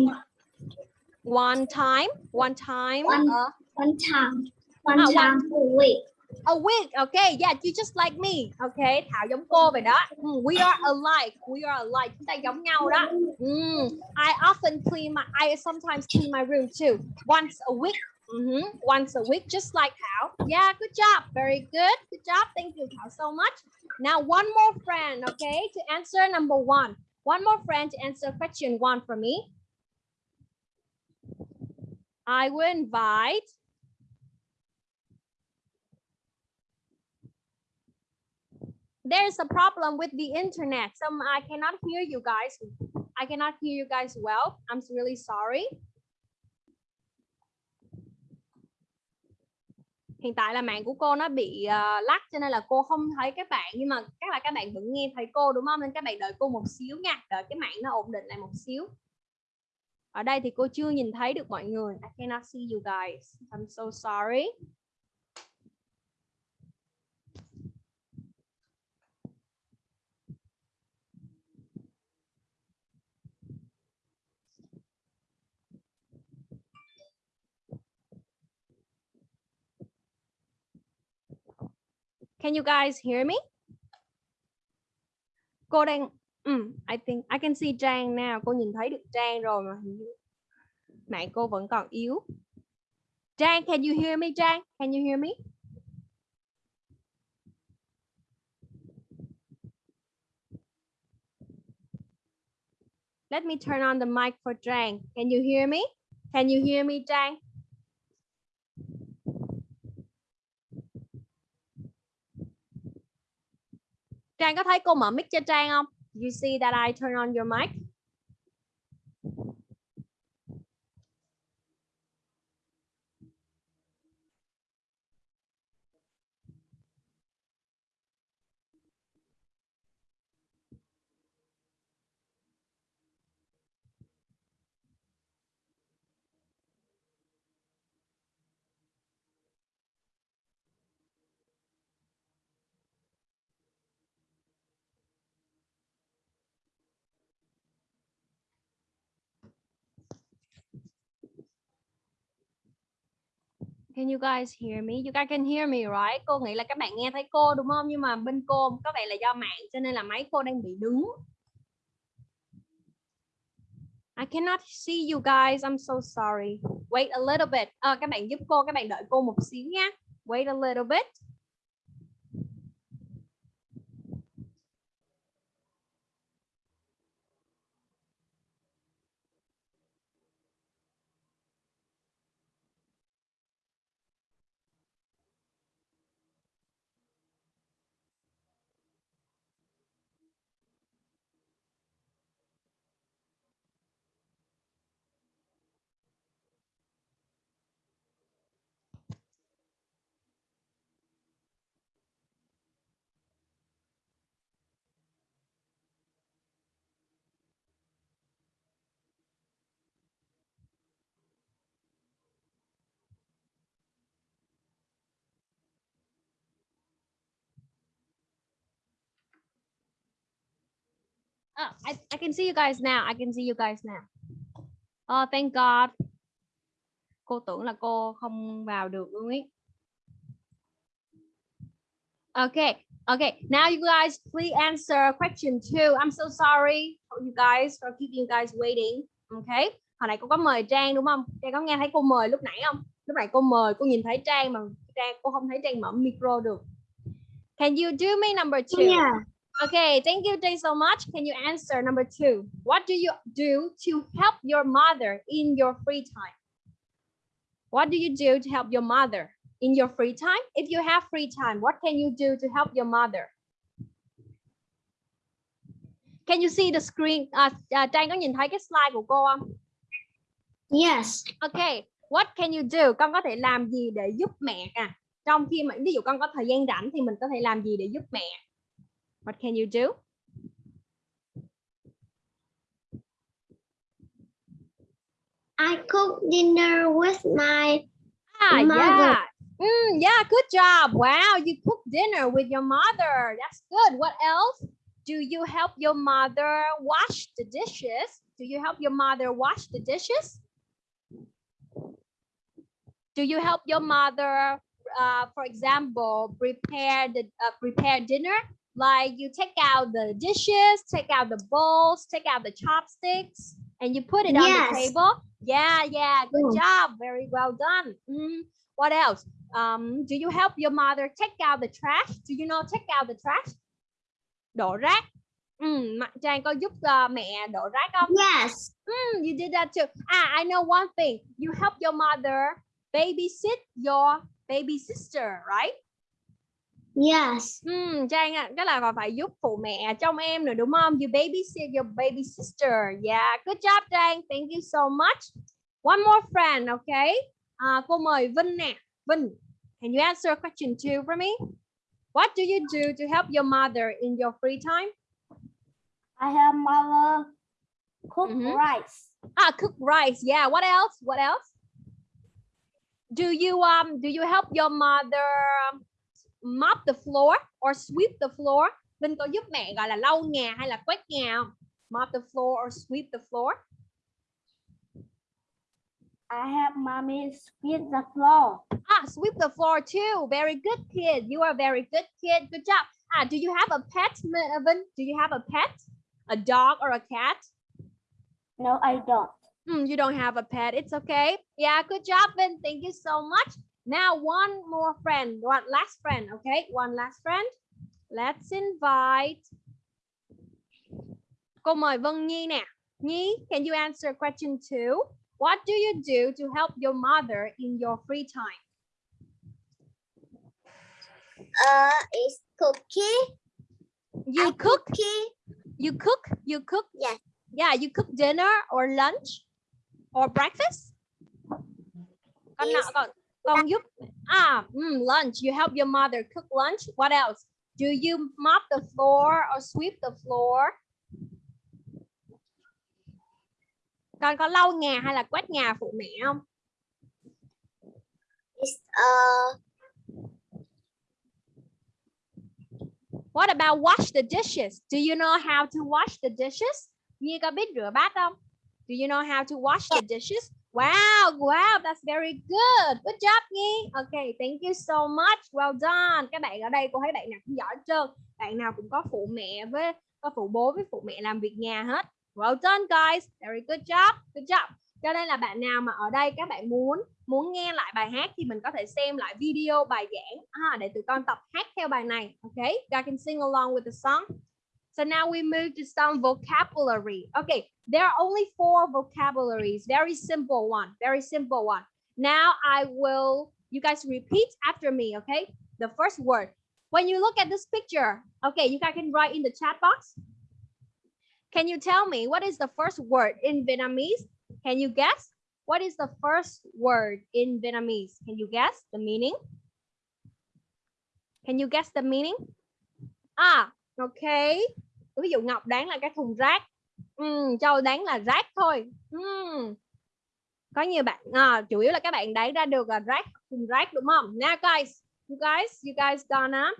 One time, one time One. a, one time one one- time a week. a week. Okay, yeah, you just like me. Okay, Thảo giống cô vậy đó. Mm, we are alike. We are alike. Chúng ta giống nhau đó. Mm, I often clean my. I sometimes clean my room too. Once a week. Mhm, Once a week, just like Thảo. Yeah, good job. Very good. Good job. Thank you, Thảo, so much. Now, one more friend, okay, to answer number one. One more friend to answer question one for me. I will invite there's a problem with the internet. Some I cannot hear you guys. I cannot hear you guys well. I'm really sorry. Hiện tại là mạng của cô nó bị ờ, uh, lắc cho nên là cô không thấy các bạn nhưng mà các là các bạn vẫn nghe thấy cô đúng không? Nên các bạn đợi cô một xíu nha. Đợi cái mạng nó ổn định lại một xíu. Ở đây thì cô chưa nhìn thấy được mọi người. I cannot see you guys. I'm so sorry. Can you guys hear me? Cô đang um, I think I can see Trang now. Cô nhìn thấy được Trang rồi mà hình như mạng cô vẫn còn yếu. Trang, can you hear me, Trang? Can you hear me? Let me turn on the mic for Trang. Can you hear me? Can you hear me, Trang? Trang có thấy cô mở mic cho Trang không? You see that I turn on your mic? Can you guys hear me? You guys can hear me, right? Cô nghĩ là các bạn nghe thấy cô đúng không? Nhưng mà bên cô có vẻ là do mạng cho nên là máy cô đang bị đứng. I cannot see you guys. I'm so sorry. Wait a little bit. À, các bạn giúp cô, các bạn đợi cô một xíu nha. Wait a little bit. Oh, I, I can see you guys now. I can see you guys now. Oh, thank God. Cô tưởng là cô không vào được luôn ý. Okay, okay. Now you guys please answer question two. I'm so sorry for you guys for keeping you guys waiting. Okay. Hồi nãy cô có mời Trang đúng không? Trang có nghe thấy cô mời lúc nãy không? Lúc nãy cô mời, cô nhìn thấy Trang mà Trang cô không thấy Trang mở micro được. Can you do me number two? Yeah. Okay, thank you, Jay, so much. Can you answer number two? What do you do to help your mother in your free time? What do you do to help your mother in your free time? If you have free time, what can you do to help your mother? Can you see the screen? À, à, Trang có nhìn thấy cái slide của cô không? Yes. Okay, what can you do? Con có thể làm gì để giúp mẹ à? Trong khi mà ví dụ con có thời gian rảnh thì mình có thể làm gì để giúp mẹ? What can you do? I cook dinner with my Ah, Mother. yeah. Mm, yeah, good job. Wow, you cook dinner with your mother. That's good. What else? Do you help your mother wash the dishes? Do you help your mother wash the dishes? Do you help your mother, uh, for example, prepare the uh, prepare dinner? Like you take out the dishes, take out the bowls, take out the chopsticks, and you put it on the Yes. table. Yeah, yeah, good Mm. job. Very well done. Mm, What else? Um, do you help your mother take out the trash? Do you know take out the trash? Đổ rác. Mặt Trang có giúp uh, mẹ đổ rác không? yes. Mm, you did that too. Ah, I know one thing. You help your mother babysit your baby sister, right? Yes. Hmm, Trang ạ, cái là còn phải giúp phụ mẹ trong em nữa đúng không? You babysit your baby sister. Yeah, good job Trang. Thank you so much. One more friend, okay? À, cô mời Vinh nè. Vinh, can you answer question two for me? What do you do to help your mother in your free time? I have mother cook Mhm. rice. Ah, cook rice. Yeah. What else? What else? Do you um do you help your mother um, mop the floor or sweep the floor? Vinh có giúp mẹ gọi là lau nhà hay là quét nhà không? Mop the floor or sweep the floor? I have mommy sweep the floor. Ah, sweep the floor too. Very good kid. You are a very good kid. Good job. Ah, do you have a pet, Vinh? Do you have a pet? A dog or a cat? No, I don't. Hmm, you don't have a pet. It's okay. Yeah, good job, Vin. Thank you so much. Now, one more friend, one last friend, okay? One last friend. Let's invite. Cô mời Vân Nhi nè. Nhi, can you answer question two? What do you do to help your mother in your free time? Uh, it's cookie. You cook, Cookie. you cook, you cook. Yes. Yeah, you cook dinner or lunch or breakfast. Con nọ con con giúp ah mm, lunch. You help your mother cook lunch. What else? Do you mop the floor or sweep the floor? Con có lau nhà hay là quét nhà phụ mẹ không? It's uh What about wash the dishes? Do you know how to wash the dishes? Nhi có biết rửa bát không? Do you know how to wash the dishes? Wow, wow, that's very good. Good job Nhi. Okay, thank you so much. Well done. Các bạn ở đây cô thấy bạn nào cũng giỏi trơn. Bạn nào cũng có phụ mẹ với có phụ bố với phụ mẹ làm việc nhà hết. Well done guys. Very good job. Good job. Cho nên là bạn nào mà ở đây các bạn muốn muốn nghe lại bài hát thì mình có thể xem lại video bài giảng à, để tụi con tập hát theo bài này. Okay, you can sing along with the song. So now we move to some vocabulary. Okay, there are only four vocabularies. Very simple one. Very simple one. Now I will. You guys repeat after me. Okay. The first word. When you look at this picture, okay, you guys can write in the chat box. Can you tell me what is the first word in Vietnamese? Can you guess? What is the first word in Vietnamese? Can you guess the meaning? Can you guess the meaning? Ah, ok. Ví dụ Ngọc đoán là cái thùng rác. Ừm, Châu đoán là rác thôi. Ừm. Có nhiều bạn, à, chủ yếu là các bạn đoán ra được là rác, thùng rác đúng không? Now guys, you guys, you guys gonna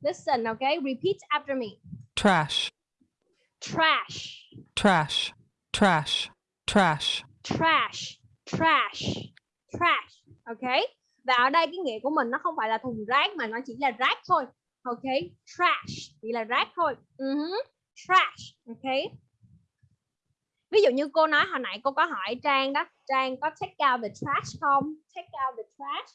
listen, okay? Repeat after me. trash, trash trash, trash, trash. trash trash trash ok và ở đây cái nghĩa của mình nó không phải là thùng rác mà nó chỉ là rác thôi ok trash chỉ là rác thôi uh trash ok ví dụ như cô nói hồi nãy cô có hỏi trang đó trang có check out the trash không? Check out the trash.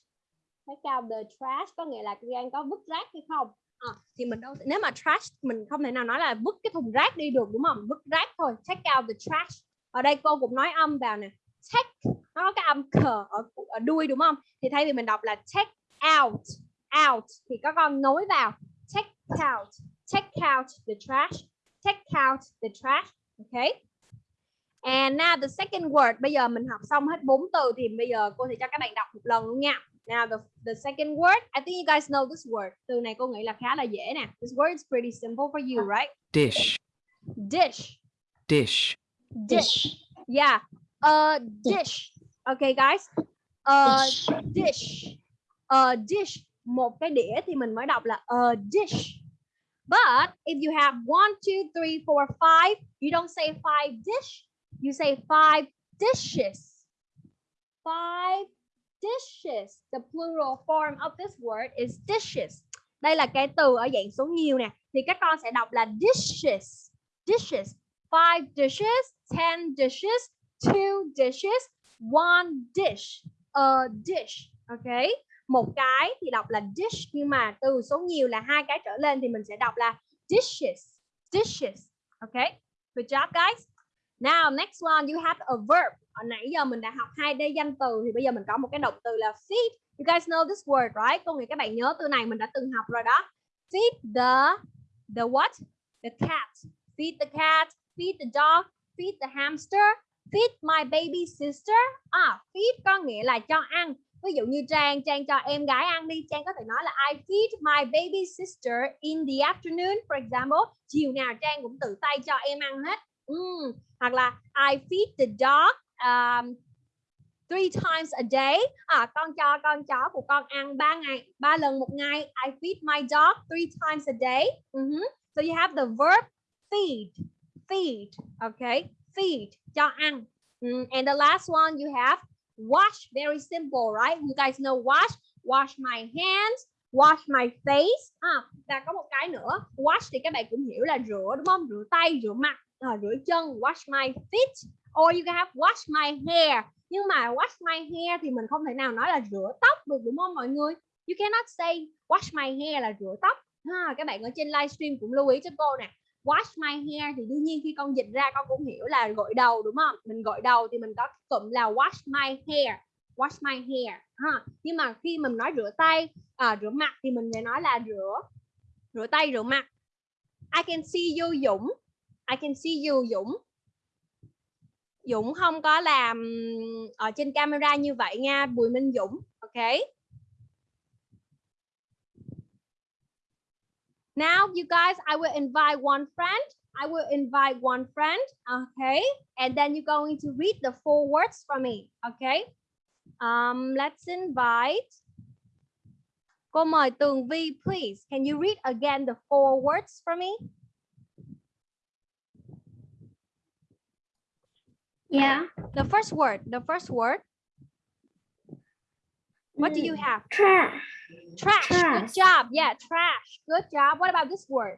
Check out the trash có nghĩa là trang có vứt rác hay không? À, thì mình đâu nếu mà trash mình không thể nào nói là vứt cái thùng rác đi được đúng không? Vứt rác thôi check out the trash. Ở đây cô cũng nói âm vào nè. Check nó có cái âm cờ ở, ở đuôi đúng không? Thì thay vì mình đọc là check out out thì có con nối vào. Check out check out the trash take out the trash okay and now the second word bây giờ mình học xong hết bốn từ thì bây giờ cô sẽ cho các bạn đọc một lần luôn nha now the, the second word I think you guys know this word từ này cô nghĩ là khá là dễ nè this word is pretty simple for you right Dish, dish dish, dish. Yeah, a dish. Okay, guys. A dish. A dish. Một cái đĩa thì mình mới đọc là a dish. But if you have one, two, three, four, five, you don't say five dish. You say five dishes. Five dishes. The plural form of this word is dishes. Đây là cái từ ở dạng số nhiều nè. Thì các con sẽ đọc là dishes. Dishes. Five dishes, ten dishes, two dishes, one dish, a dish. Okay. Một cái thì đọc là dish nhưng mà từ số nhiều là hai cái trở lên thì mình sẽ đọc là dishes. Dishes. okay Good job guys. Now next one you have a verb. Ở nãy giờ mình đã học hai đây danh từ thì bây giờ mình có một cái động từ là feed. You guys know this word, right? Có nghĩa các bạn nhớ từ này mình đã từng học rồi đó. Feed the the what? The cat. Feed the cat, feed the dog, feed the hamster, feed my baby sister. À, feed có nghĩa là cho ăn. Ví dụ như Trang, Trang cho em gái ăn đi, Trang có thể nói là I feed my baby sister in the afternoon, for example. Chiều nào Trang cũng tự tay cho em ăn hết. Mm. Hoặc là I feed the dog um, three times a day. À, con cho con chó của con ăn ba ngày, ba lần một ngày. I feed my dog three times a day. Mhm. So you have the verb feed, feed, okay, feed, cho ăn. Mm, and the last one you have wash, very simple, right? You guys know wash, wash my hands, wash my face. À, và có một cái nữa, wash thì các bạn cũng hiểu là rửa đúng không? Rửa tay, rửa mặt, à, rửa chân, wash my feet. Or you can have wash my hair. Nhưng mà wash my hair thì mình không thể nào nói là rửa tóc được đúng không mọi người? You cannot say wash my hair là rửa tóc. Ha, các bạn ở trên livestream cũng lưu ý cho cô nè wash my hair thì đương nhiên khi con dịch ra con cũng hiểu là gội đầu đúng không? Mình gội đầu thì mình có cụm là wash my hair wash my hair ha. Nhưng mà khi mình nói rửa tay à, rửa mặt thì mình lại nói là rửa rửa tay rửa mặt. I can see you Dũng. I can see you Dũng. Dũng không có làm ở trên camera như vậy nha Bùi Minh Dũng ok? Now, you guys, I will invite one friend. I will invite one friend. Okay. And then you're going to read the four words for me. Okay. Um, let's invite. Cô mời Tường Vi, please. Can you read again the four words for me? Yeah. The first word. The first word. What do you have? Trash. Trash. Good Trash. job. Yeah, trash. Good job. What about this word?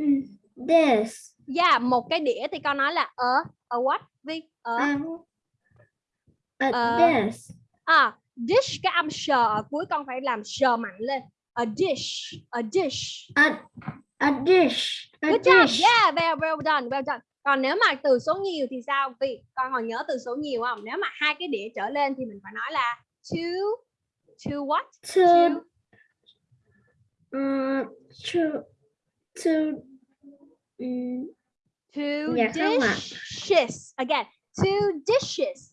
Mm, This. Yeah, một cái đĩa thì con nói là a, a what? Vi? A. Um, uh, Uh, this. À, dish cái âm sờ ở cuối con phải làm sờ mạnh lên. A dish, a dish. A, a dish. A Good job. dish. Yeah, well, well done, well done. Còn nếu mà từ số nhiều thì sao? Vì con còn nhớ từ số nhiều không? Nếu mà hai cái đĩa trở lên thì mình phải nói là two, two what? Two. Two. Two. Two. Two Dạ dishes. Again, two dishes.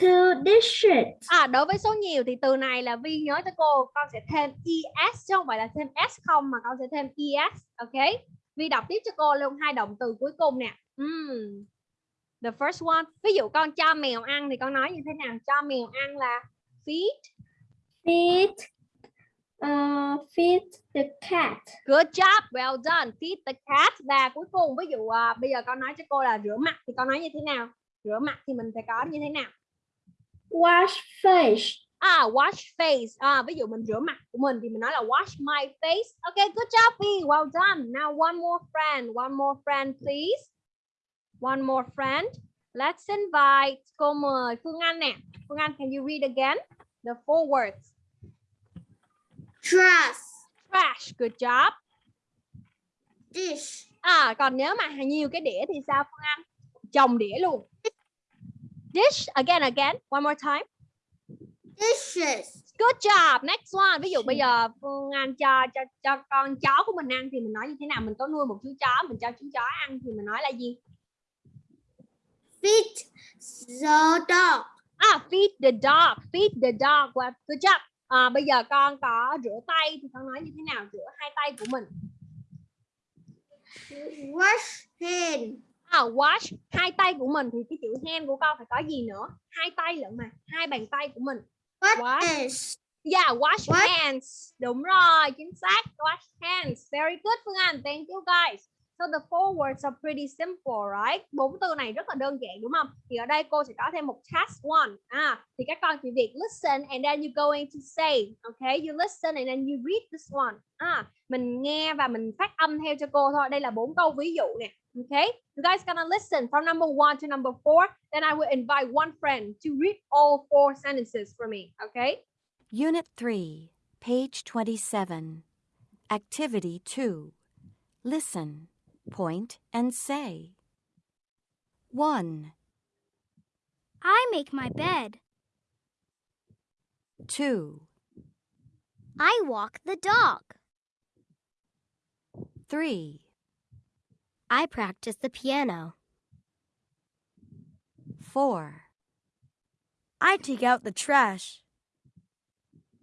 two dishes. À, đối với số nhiều thì từ này là Vi nhớ cho cô con sẽ thêm es chứ không phải là thêm s không mà con sẽ thêm es, ok? Vi đọc tiếp cho cô luôn hai động từ cuối cùng nè. Ừm. The first one, ví dụ con cho mèo ăn thì con nói như thế nào? Cho mèo ăn là feed, Feed. Uh, feed the cat. Good job, well done. Feed the cat và cuối cùng ví dụ à, bây giờ con nói cho cô là rửa mặt thì con nói như thế nào? Rửa mặt thì mình phải có như thế nào? Wash face. À, wash face. À, ví dụ mình rửa mặt của mình thì mình nói là wash my face. Okay, good job, Phi. Well done. Now one more friend, one more friend, please. One more friend. Let's invite. Cô mời Phương Anh nè. Phương Anh, can you read again the four words? Trash. Trash. Good job. Dish. À, còn nếu mà nhiều cái đĩa thì sao Phương Anh? Chồng đĩa luôn. Dish. Again, again. One more time. Dishes. Good job. Next one. Ví dụ bây giờ Phương Anh cho cho cho con chó của mình ăn thì mình nói như thế nào? Mình có nuôi một chú chó, mình cho chú chó ăn thì mình nói là gì? Feed the dog. À, feed the dog. Feed the dog. Well, good job. À, bây giờ con có rửa tay thì con nói như thế nào? Rửa hai tay của mình. Wash hand. À, wash hai tay của mình thì cái chữ hand của con phải có gì nữa? Hai tay lận mà. Hai bàn tay của mình. Wash. is? Yeah, wash, Wash. hands. Đúng rồi, chính xác. Wash hands. Very good Phương Anh. Thank you guys. So the four words are pretty simple, right? Bốn từ này rất là đơn giản đúng không? Thì ở đây cô sẽ có thêm một task one. À, thì các con chỉ việc listen and then you going to say. Okay, you listen and then you read this one. À, mình nghe và mình phát âm theo cho cô thôi. Đây là bốn câu ví dụ nè. Okay, you guys gonna listen from number one to number four. Then I will invite one friend to read all four sentences for me. Okay. Unit 3, page 27. Activity 2. Listen, point, and say. 1, I make my bed. 2, I walk the dog. 3, I practice the piano. 4, I take out the trash.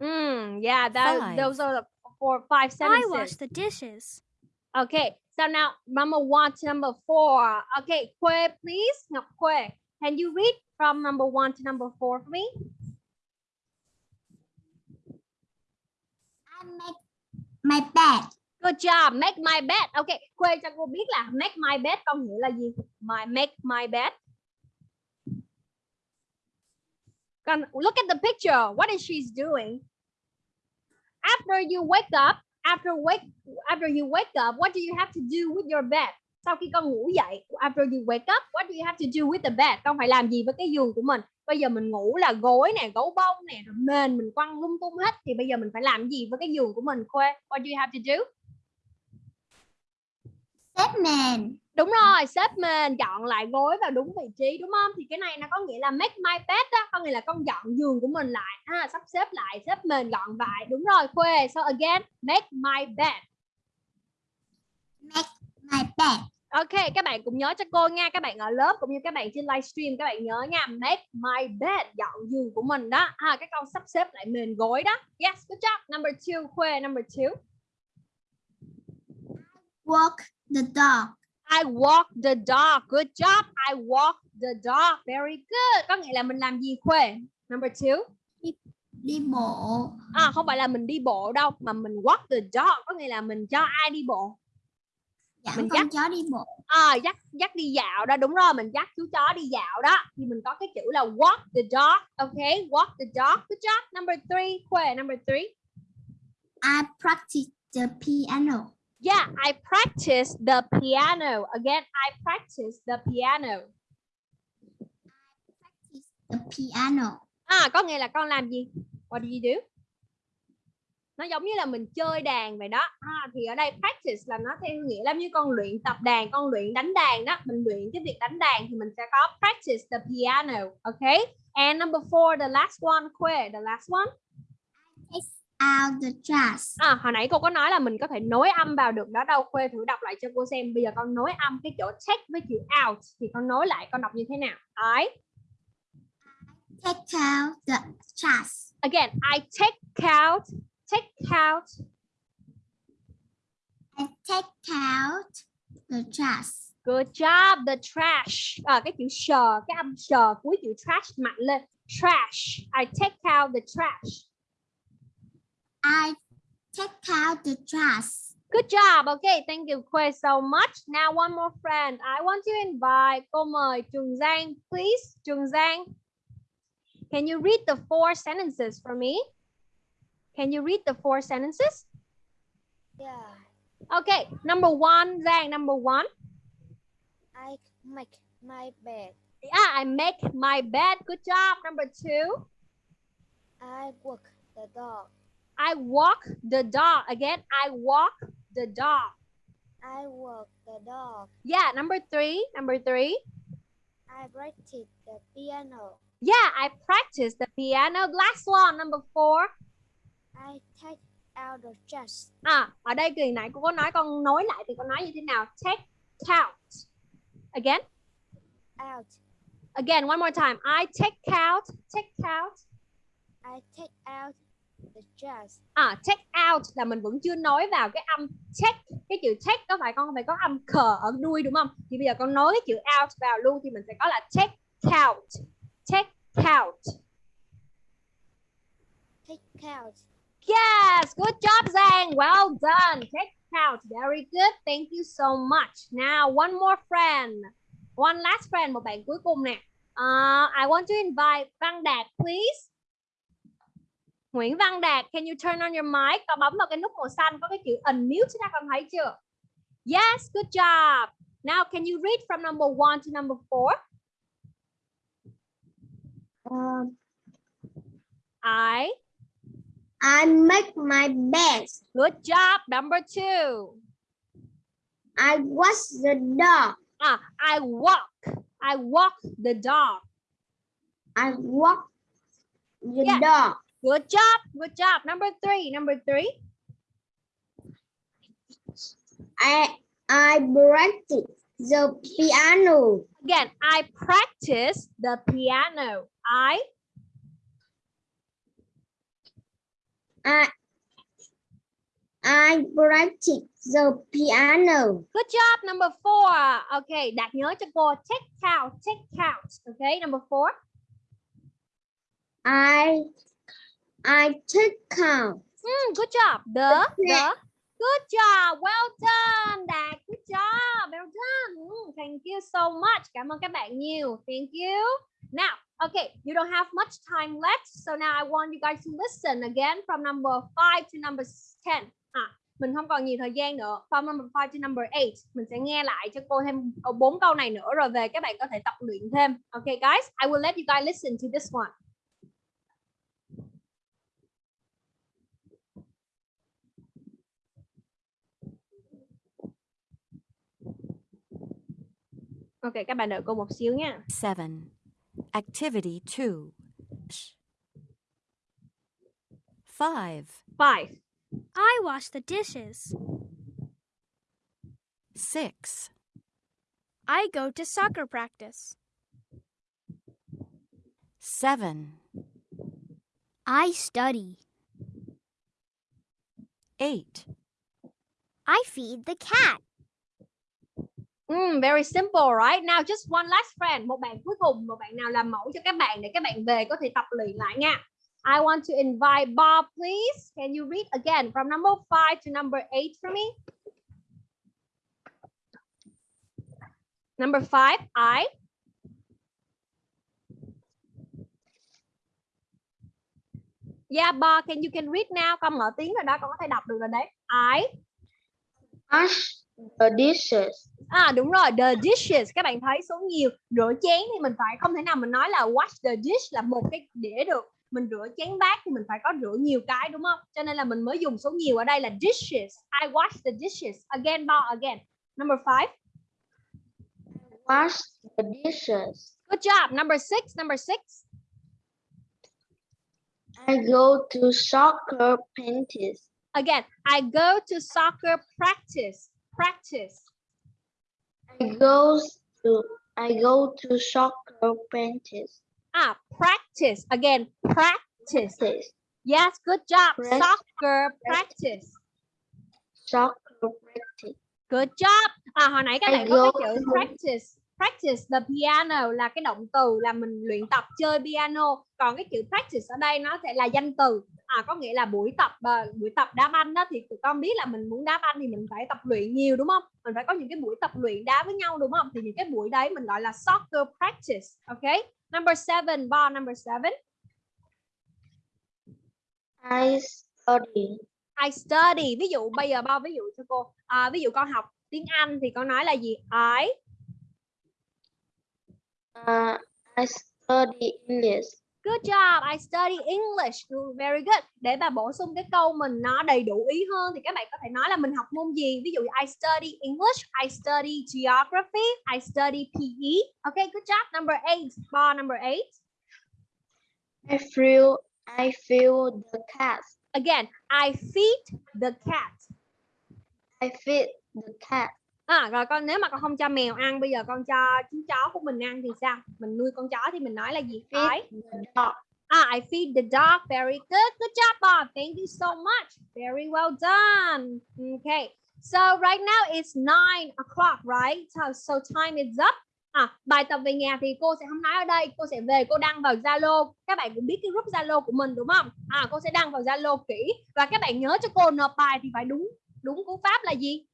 Mm, yeah, that Five. those are the four five sentences. I wash the dishes. Okay, so now number one to number four. Okay, Kue, please. No, Kue, can you read from number one to number four for me? I make my bed. Good job. Make my bed. Okay, Khuê cho cô biết là make my bed có nghĩa là gì? My make my bed. Can look at the picture. What is she's doing? After you wake up, after wake after you wake up, what do you have to do with your bed? Sau khi con ngủ dậy, after you wake up, what do you have to do with the bed? Con phải làm gì với cái giường của mình? Bây giờ mình ngủ là gối nè, gấu bông nè, rồi mền mình quăng lung tung hết thì bây giờ mình phải làm gì với cái giường của mình? Khuê, what do you have to do? Step man. Đúng rồi, xếp mền, dọn lại gối vào đúng vị trí đúng không? Thì cái này nó có nghĩa là make my bed đó, có nghĩa là con dọn giường của mình lại, ha, sắp xếp lại, xếp mền gọn lại. Đúng rồi, Khuê. So again, make my bed. Make my bed. Ok, các bạn cũng nhớ cho cô nha, các bạn ở lớp cũng như các bạn trên livestream các bạn nhớ nha, make my bed, dọn giường của mình đó. Ha, cái câu sắp xếp lại mền gối đó. Yes, good job. Number two, Khuê, number two. Walk the dog. I walk the dog. Good job. I walk the dog. Very good. Có nghĩa là mình làm gì Khuê? Number two. Đi bộ. À, không phải là mình đi bộ đâu mà mình walk the dog có nghĩa là mình cho ai đi bộ Dẫn Mình dắt. chó đi bộ. à, dắt dắt đi dạo đó đúng rồi mình dắt chú chó đi dạo đó thì mình có cái chữ là walk the dog ok walk the dog good job number three Khuê number three I practice the piano. Yeah I practice the piano. Again I practice the piano. The piano. à có nghĩa là con làm gì? What do you do? Nó giống như là mình chơi đàn vậy đó. À, thì ở đây practice là nó theo nghĩa là như con luyện tập đàn con luyện đánh đàn đó. Mình luyện cái việc đánh đàn thì mình sẽ có practice the piano okay? And number four the last one Khuê the last one Out the trash. à hồi nãy cô có nói là mình có thể nối âm vào được đó đâu Khuê thử đọc lại cho cô xem bây giờ con nối âm cái chỗ take với chữ out thì con nối lại con đọc như thế nào I Take out the trash. again I take out take out I take out the trash. Good job, the trash. À, cái chữ sờ, cái âm sờ cuối chữ trash mạnh lên. Trash. I take out the trash. I take out the trash. Good job. Okay, thank you Quay so much. Now one more friend. I want to invite cô mời Trường Giang, please. Trường Giang. Can you read the four sentences for me? Can you read the four sentences? Yeah. Okay, number one, Giang, number one. I make my bed. Yeah, I make my bed. Good job. Number two, I walk the dog. I walk the dog. Again, I walk the dog. I walk the dog. Yeah, number three, number three. I practice the piano. Yeah, I practice the piano. Last one, number four. I take out the trash. À, ở đây kỳ nãy cô có nói con nói lại thì con nói như thế nào? Take out. Again. Out. Again, one more time. I take out. Take out. I take out the trash. À, take out là mình vẫn chưa nói vào cái âm take. Cái chữ take có phải con phải có âm khờ ở đuôi đúng không? Thì bây giờ con nói cái chữ out vào luôn thì mình sẽ có là take out. Take out. Take out. Yes, good job, Zhang. Well done. Take out. Very good. Thank you so much. Now, one more friend. One last friend, một bạn cuối cùng nè. Uh, I want to invite Văn Đạt, please. Nguyễn Văn Đạt, can you turn on your mic? Con bấm vào cái nút màu xanh có cái chữ unmute ra con thấy chưa? Yes, good job. Now, can you read from number one to number four? Um, I. I make my bed. Good job. Number two. I wash the dog. Ah, I walk. I walk the dog. I walk the Yeah. dog. Good job. Good job. Number three. Number three. I I practice the piano. Again, I practice the piano. I I I practice the piano. good job. Number four. Okay, Đạt nhớ cho cô. Take out. Take out. Okay, number four. I I take count. Mm, good job. The the. Good job. Well done, Đạt. Good job. Well done. Mm, thank you so much. Cảm ơn các bạn nhiều. Thank you. Now, okay, you don't have much time left, so now I want you guys to listen again from number five to number ten. À, mình không còn nhiều thời gian nữa. From number five to number eight, mình sẽ nghe lại cho cô thêm bốn câu này nữa rồi về các bạn có thể tập luyện thêm. Okay, guys, I will let you guys listen to this one. Ok, các bạn đợi cô một xíu nha. 7. Activity 2. 5. Five. I wash the dishes. 6. I go to soccer practice. 7. I study. 8. I feed the cat. Mm, very simple, right? Now just one last friend. Một bạn cuối cùng, một bạn nào làm mẫu cho các bạn để các bạn về có thể tập luyện lại nha. I want to invite Bob, please. Can you read again from number five to number eight for me? Number five, I. Yeah, Bob, can you can read now? Con mở tiếng rồi đó, con có thể đọc được rồi đấy. I. Wash the dishes. À đúng rồi, the dishes các bạn thấy số nhiều rửa chén thì mình phải không thể nào mình nói là wash the dish là một cái đĩa được. Mình rửa chén bát thì mình phải có rửa nhiều cái đúng không? Cho nên là mình mới dùng số nhiều ở đây là dishes. I wash the dishes. Again, bar again. Number five. Wash the dishes. Good job. Number six. Number six. I go to soccer practice. Again, I go to soccer practice. Practice. I go to I go to soccer practice. Ah, practice. Again, practice. Practice. Yes, good job. Prac- Soccer practice. Soccer practice. Good job. À, hồi nãy các I bạn có cái chữ practice. Practice the piano là cái động từ là mình luyện tập chơi piano. Còn cái chữ practice ở đây nó sẽ là danh từ. À có nghĩa là buổi tập à, buổi tập đá banh đó thì tụi con biết là mình muốn đá banh thì mình phải tập luyện nhiều đúng không? Mình phải có những cái buổi tập luyện đá với nhau đúng không? Thì những cái buổi đấy mình gọi là soccer practice ok? Number seven bar number seven. I study. I study. Ví dụ bây giờ bao ví dụ cho cô. À, ví dụ con học tiếng Anh thì con nói là gì? I Uh, I study English. Good job, I study English. Very good. Để bà bổ sung cái câu mình nó đầy đủ ý hơn thì các bạn có thể nói là mình học môn gì. Ví dụ I study English, I study geography, I study PE. Okay, good job. Number eight, bar number eight. I feel I feel the cat. Again, I feed the cat. I feed the cat. À, rồi con nếu mà con không cho mèo ăn, bây giờ con cho chú chó của mình ăn thì sao? Mình nuôi con chó thì mình nói là gì? I. Ah, I feed the dog. Very good. Good job, Bob. Thank you so much. Very well done. Okay. So right now it's nine o'clock, right? So, so time is up. À, bài tập về nhà thì cô sẽ không nói ở đây, cô sẽ về cô đăng vào Zalo. Các bạn cũng biết cái group Zalo của mình đúng không? À, cô sẽ đăng vào Zalo kỹ và các bạn nhớ cho cô nộp bài thì phải đúng đúng cú pháp là gì?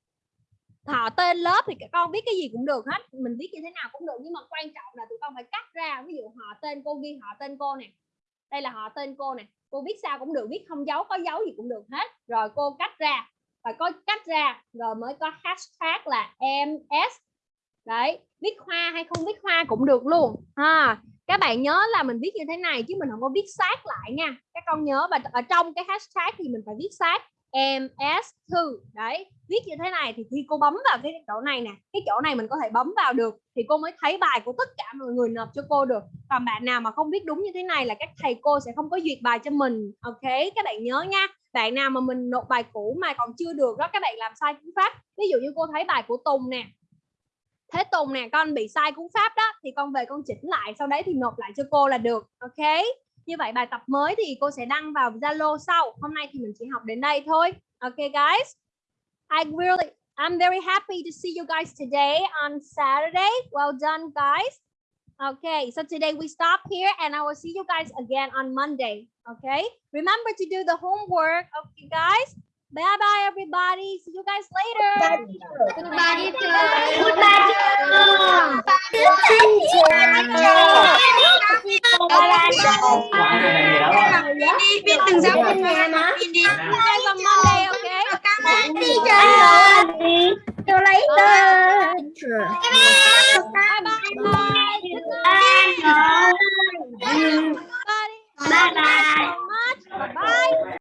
Họ tên lớp thì các con viết cái gì cũng được hết, mình viết như thế nào cũng được nhưng mà quan trọng là tụi con phải cắt ra, ví dụ họ tên cô ghi họ tên cô nè đây là họ tên cô nè cô viết sao cũng được viết không dấu có dấu gì cũng được hết rồi cô cắt ra phải có cắt ra rồi mới có hashtag là ms đấy viết hoa hay không viết hoa cũng được luôn ha. Các bạn nhớ là mình viết như thế này chứ mình không có viết sát lại nha các con nhớ và ở trong cái hashtag thì mình phải viết sát ms thư đấy, viết như thế này thì khi cô bấm vào cái chỗ này nè, cái chỗ này mình có thể bấm vào được thì cô mới thấy bài của tất cả mọi người nộp cho cô được. Còn bạn nào mà không biết đúng như thế này là các thầy cô sẽ không có duyệt bài cho mình. Ok, các bạn nhớ nha. Bạn nào mà mình nộp bài cũ mà còn chưa được đó, các bạn làm sai cú pháp. Ví dụ như cô thấy bài của Tùng nè. Thế Tùng nè, con bị sai cú pháp đó thì con về con chỉnh lại, sau đấy thì nộp lại cho cô là được. Ok? Như vậy bài tập mới thì cô sẽ đăng vào Zalo sau hôm nay thì mình chỉ học đến đây thôi ok guys I really I'm very happy to see you guys today on Saturday well done guys Okay, so today we stop here and I will see you guys again on Monday. Okay, remember to do the homework. Okay, guys. Bye bye everybody. See you guys later. Goodbye teacher. Goodbye teacher. Đi biết từng giáo viên nhà mà. Đi guys on Monday, okay? Bye teacher. See you later. Bye bye. Bye bye. Bye bye. Bye bye.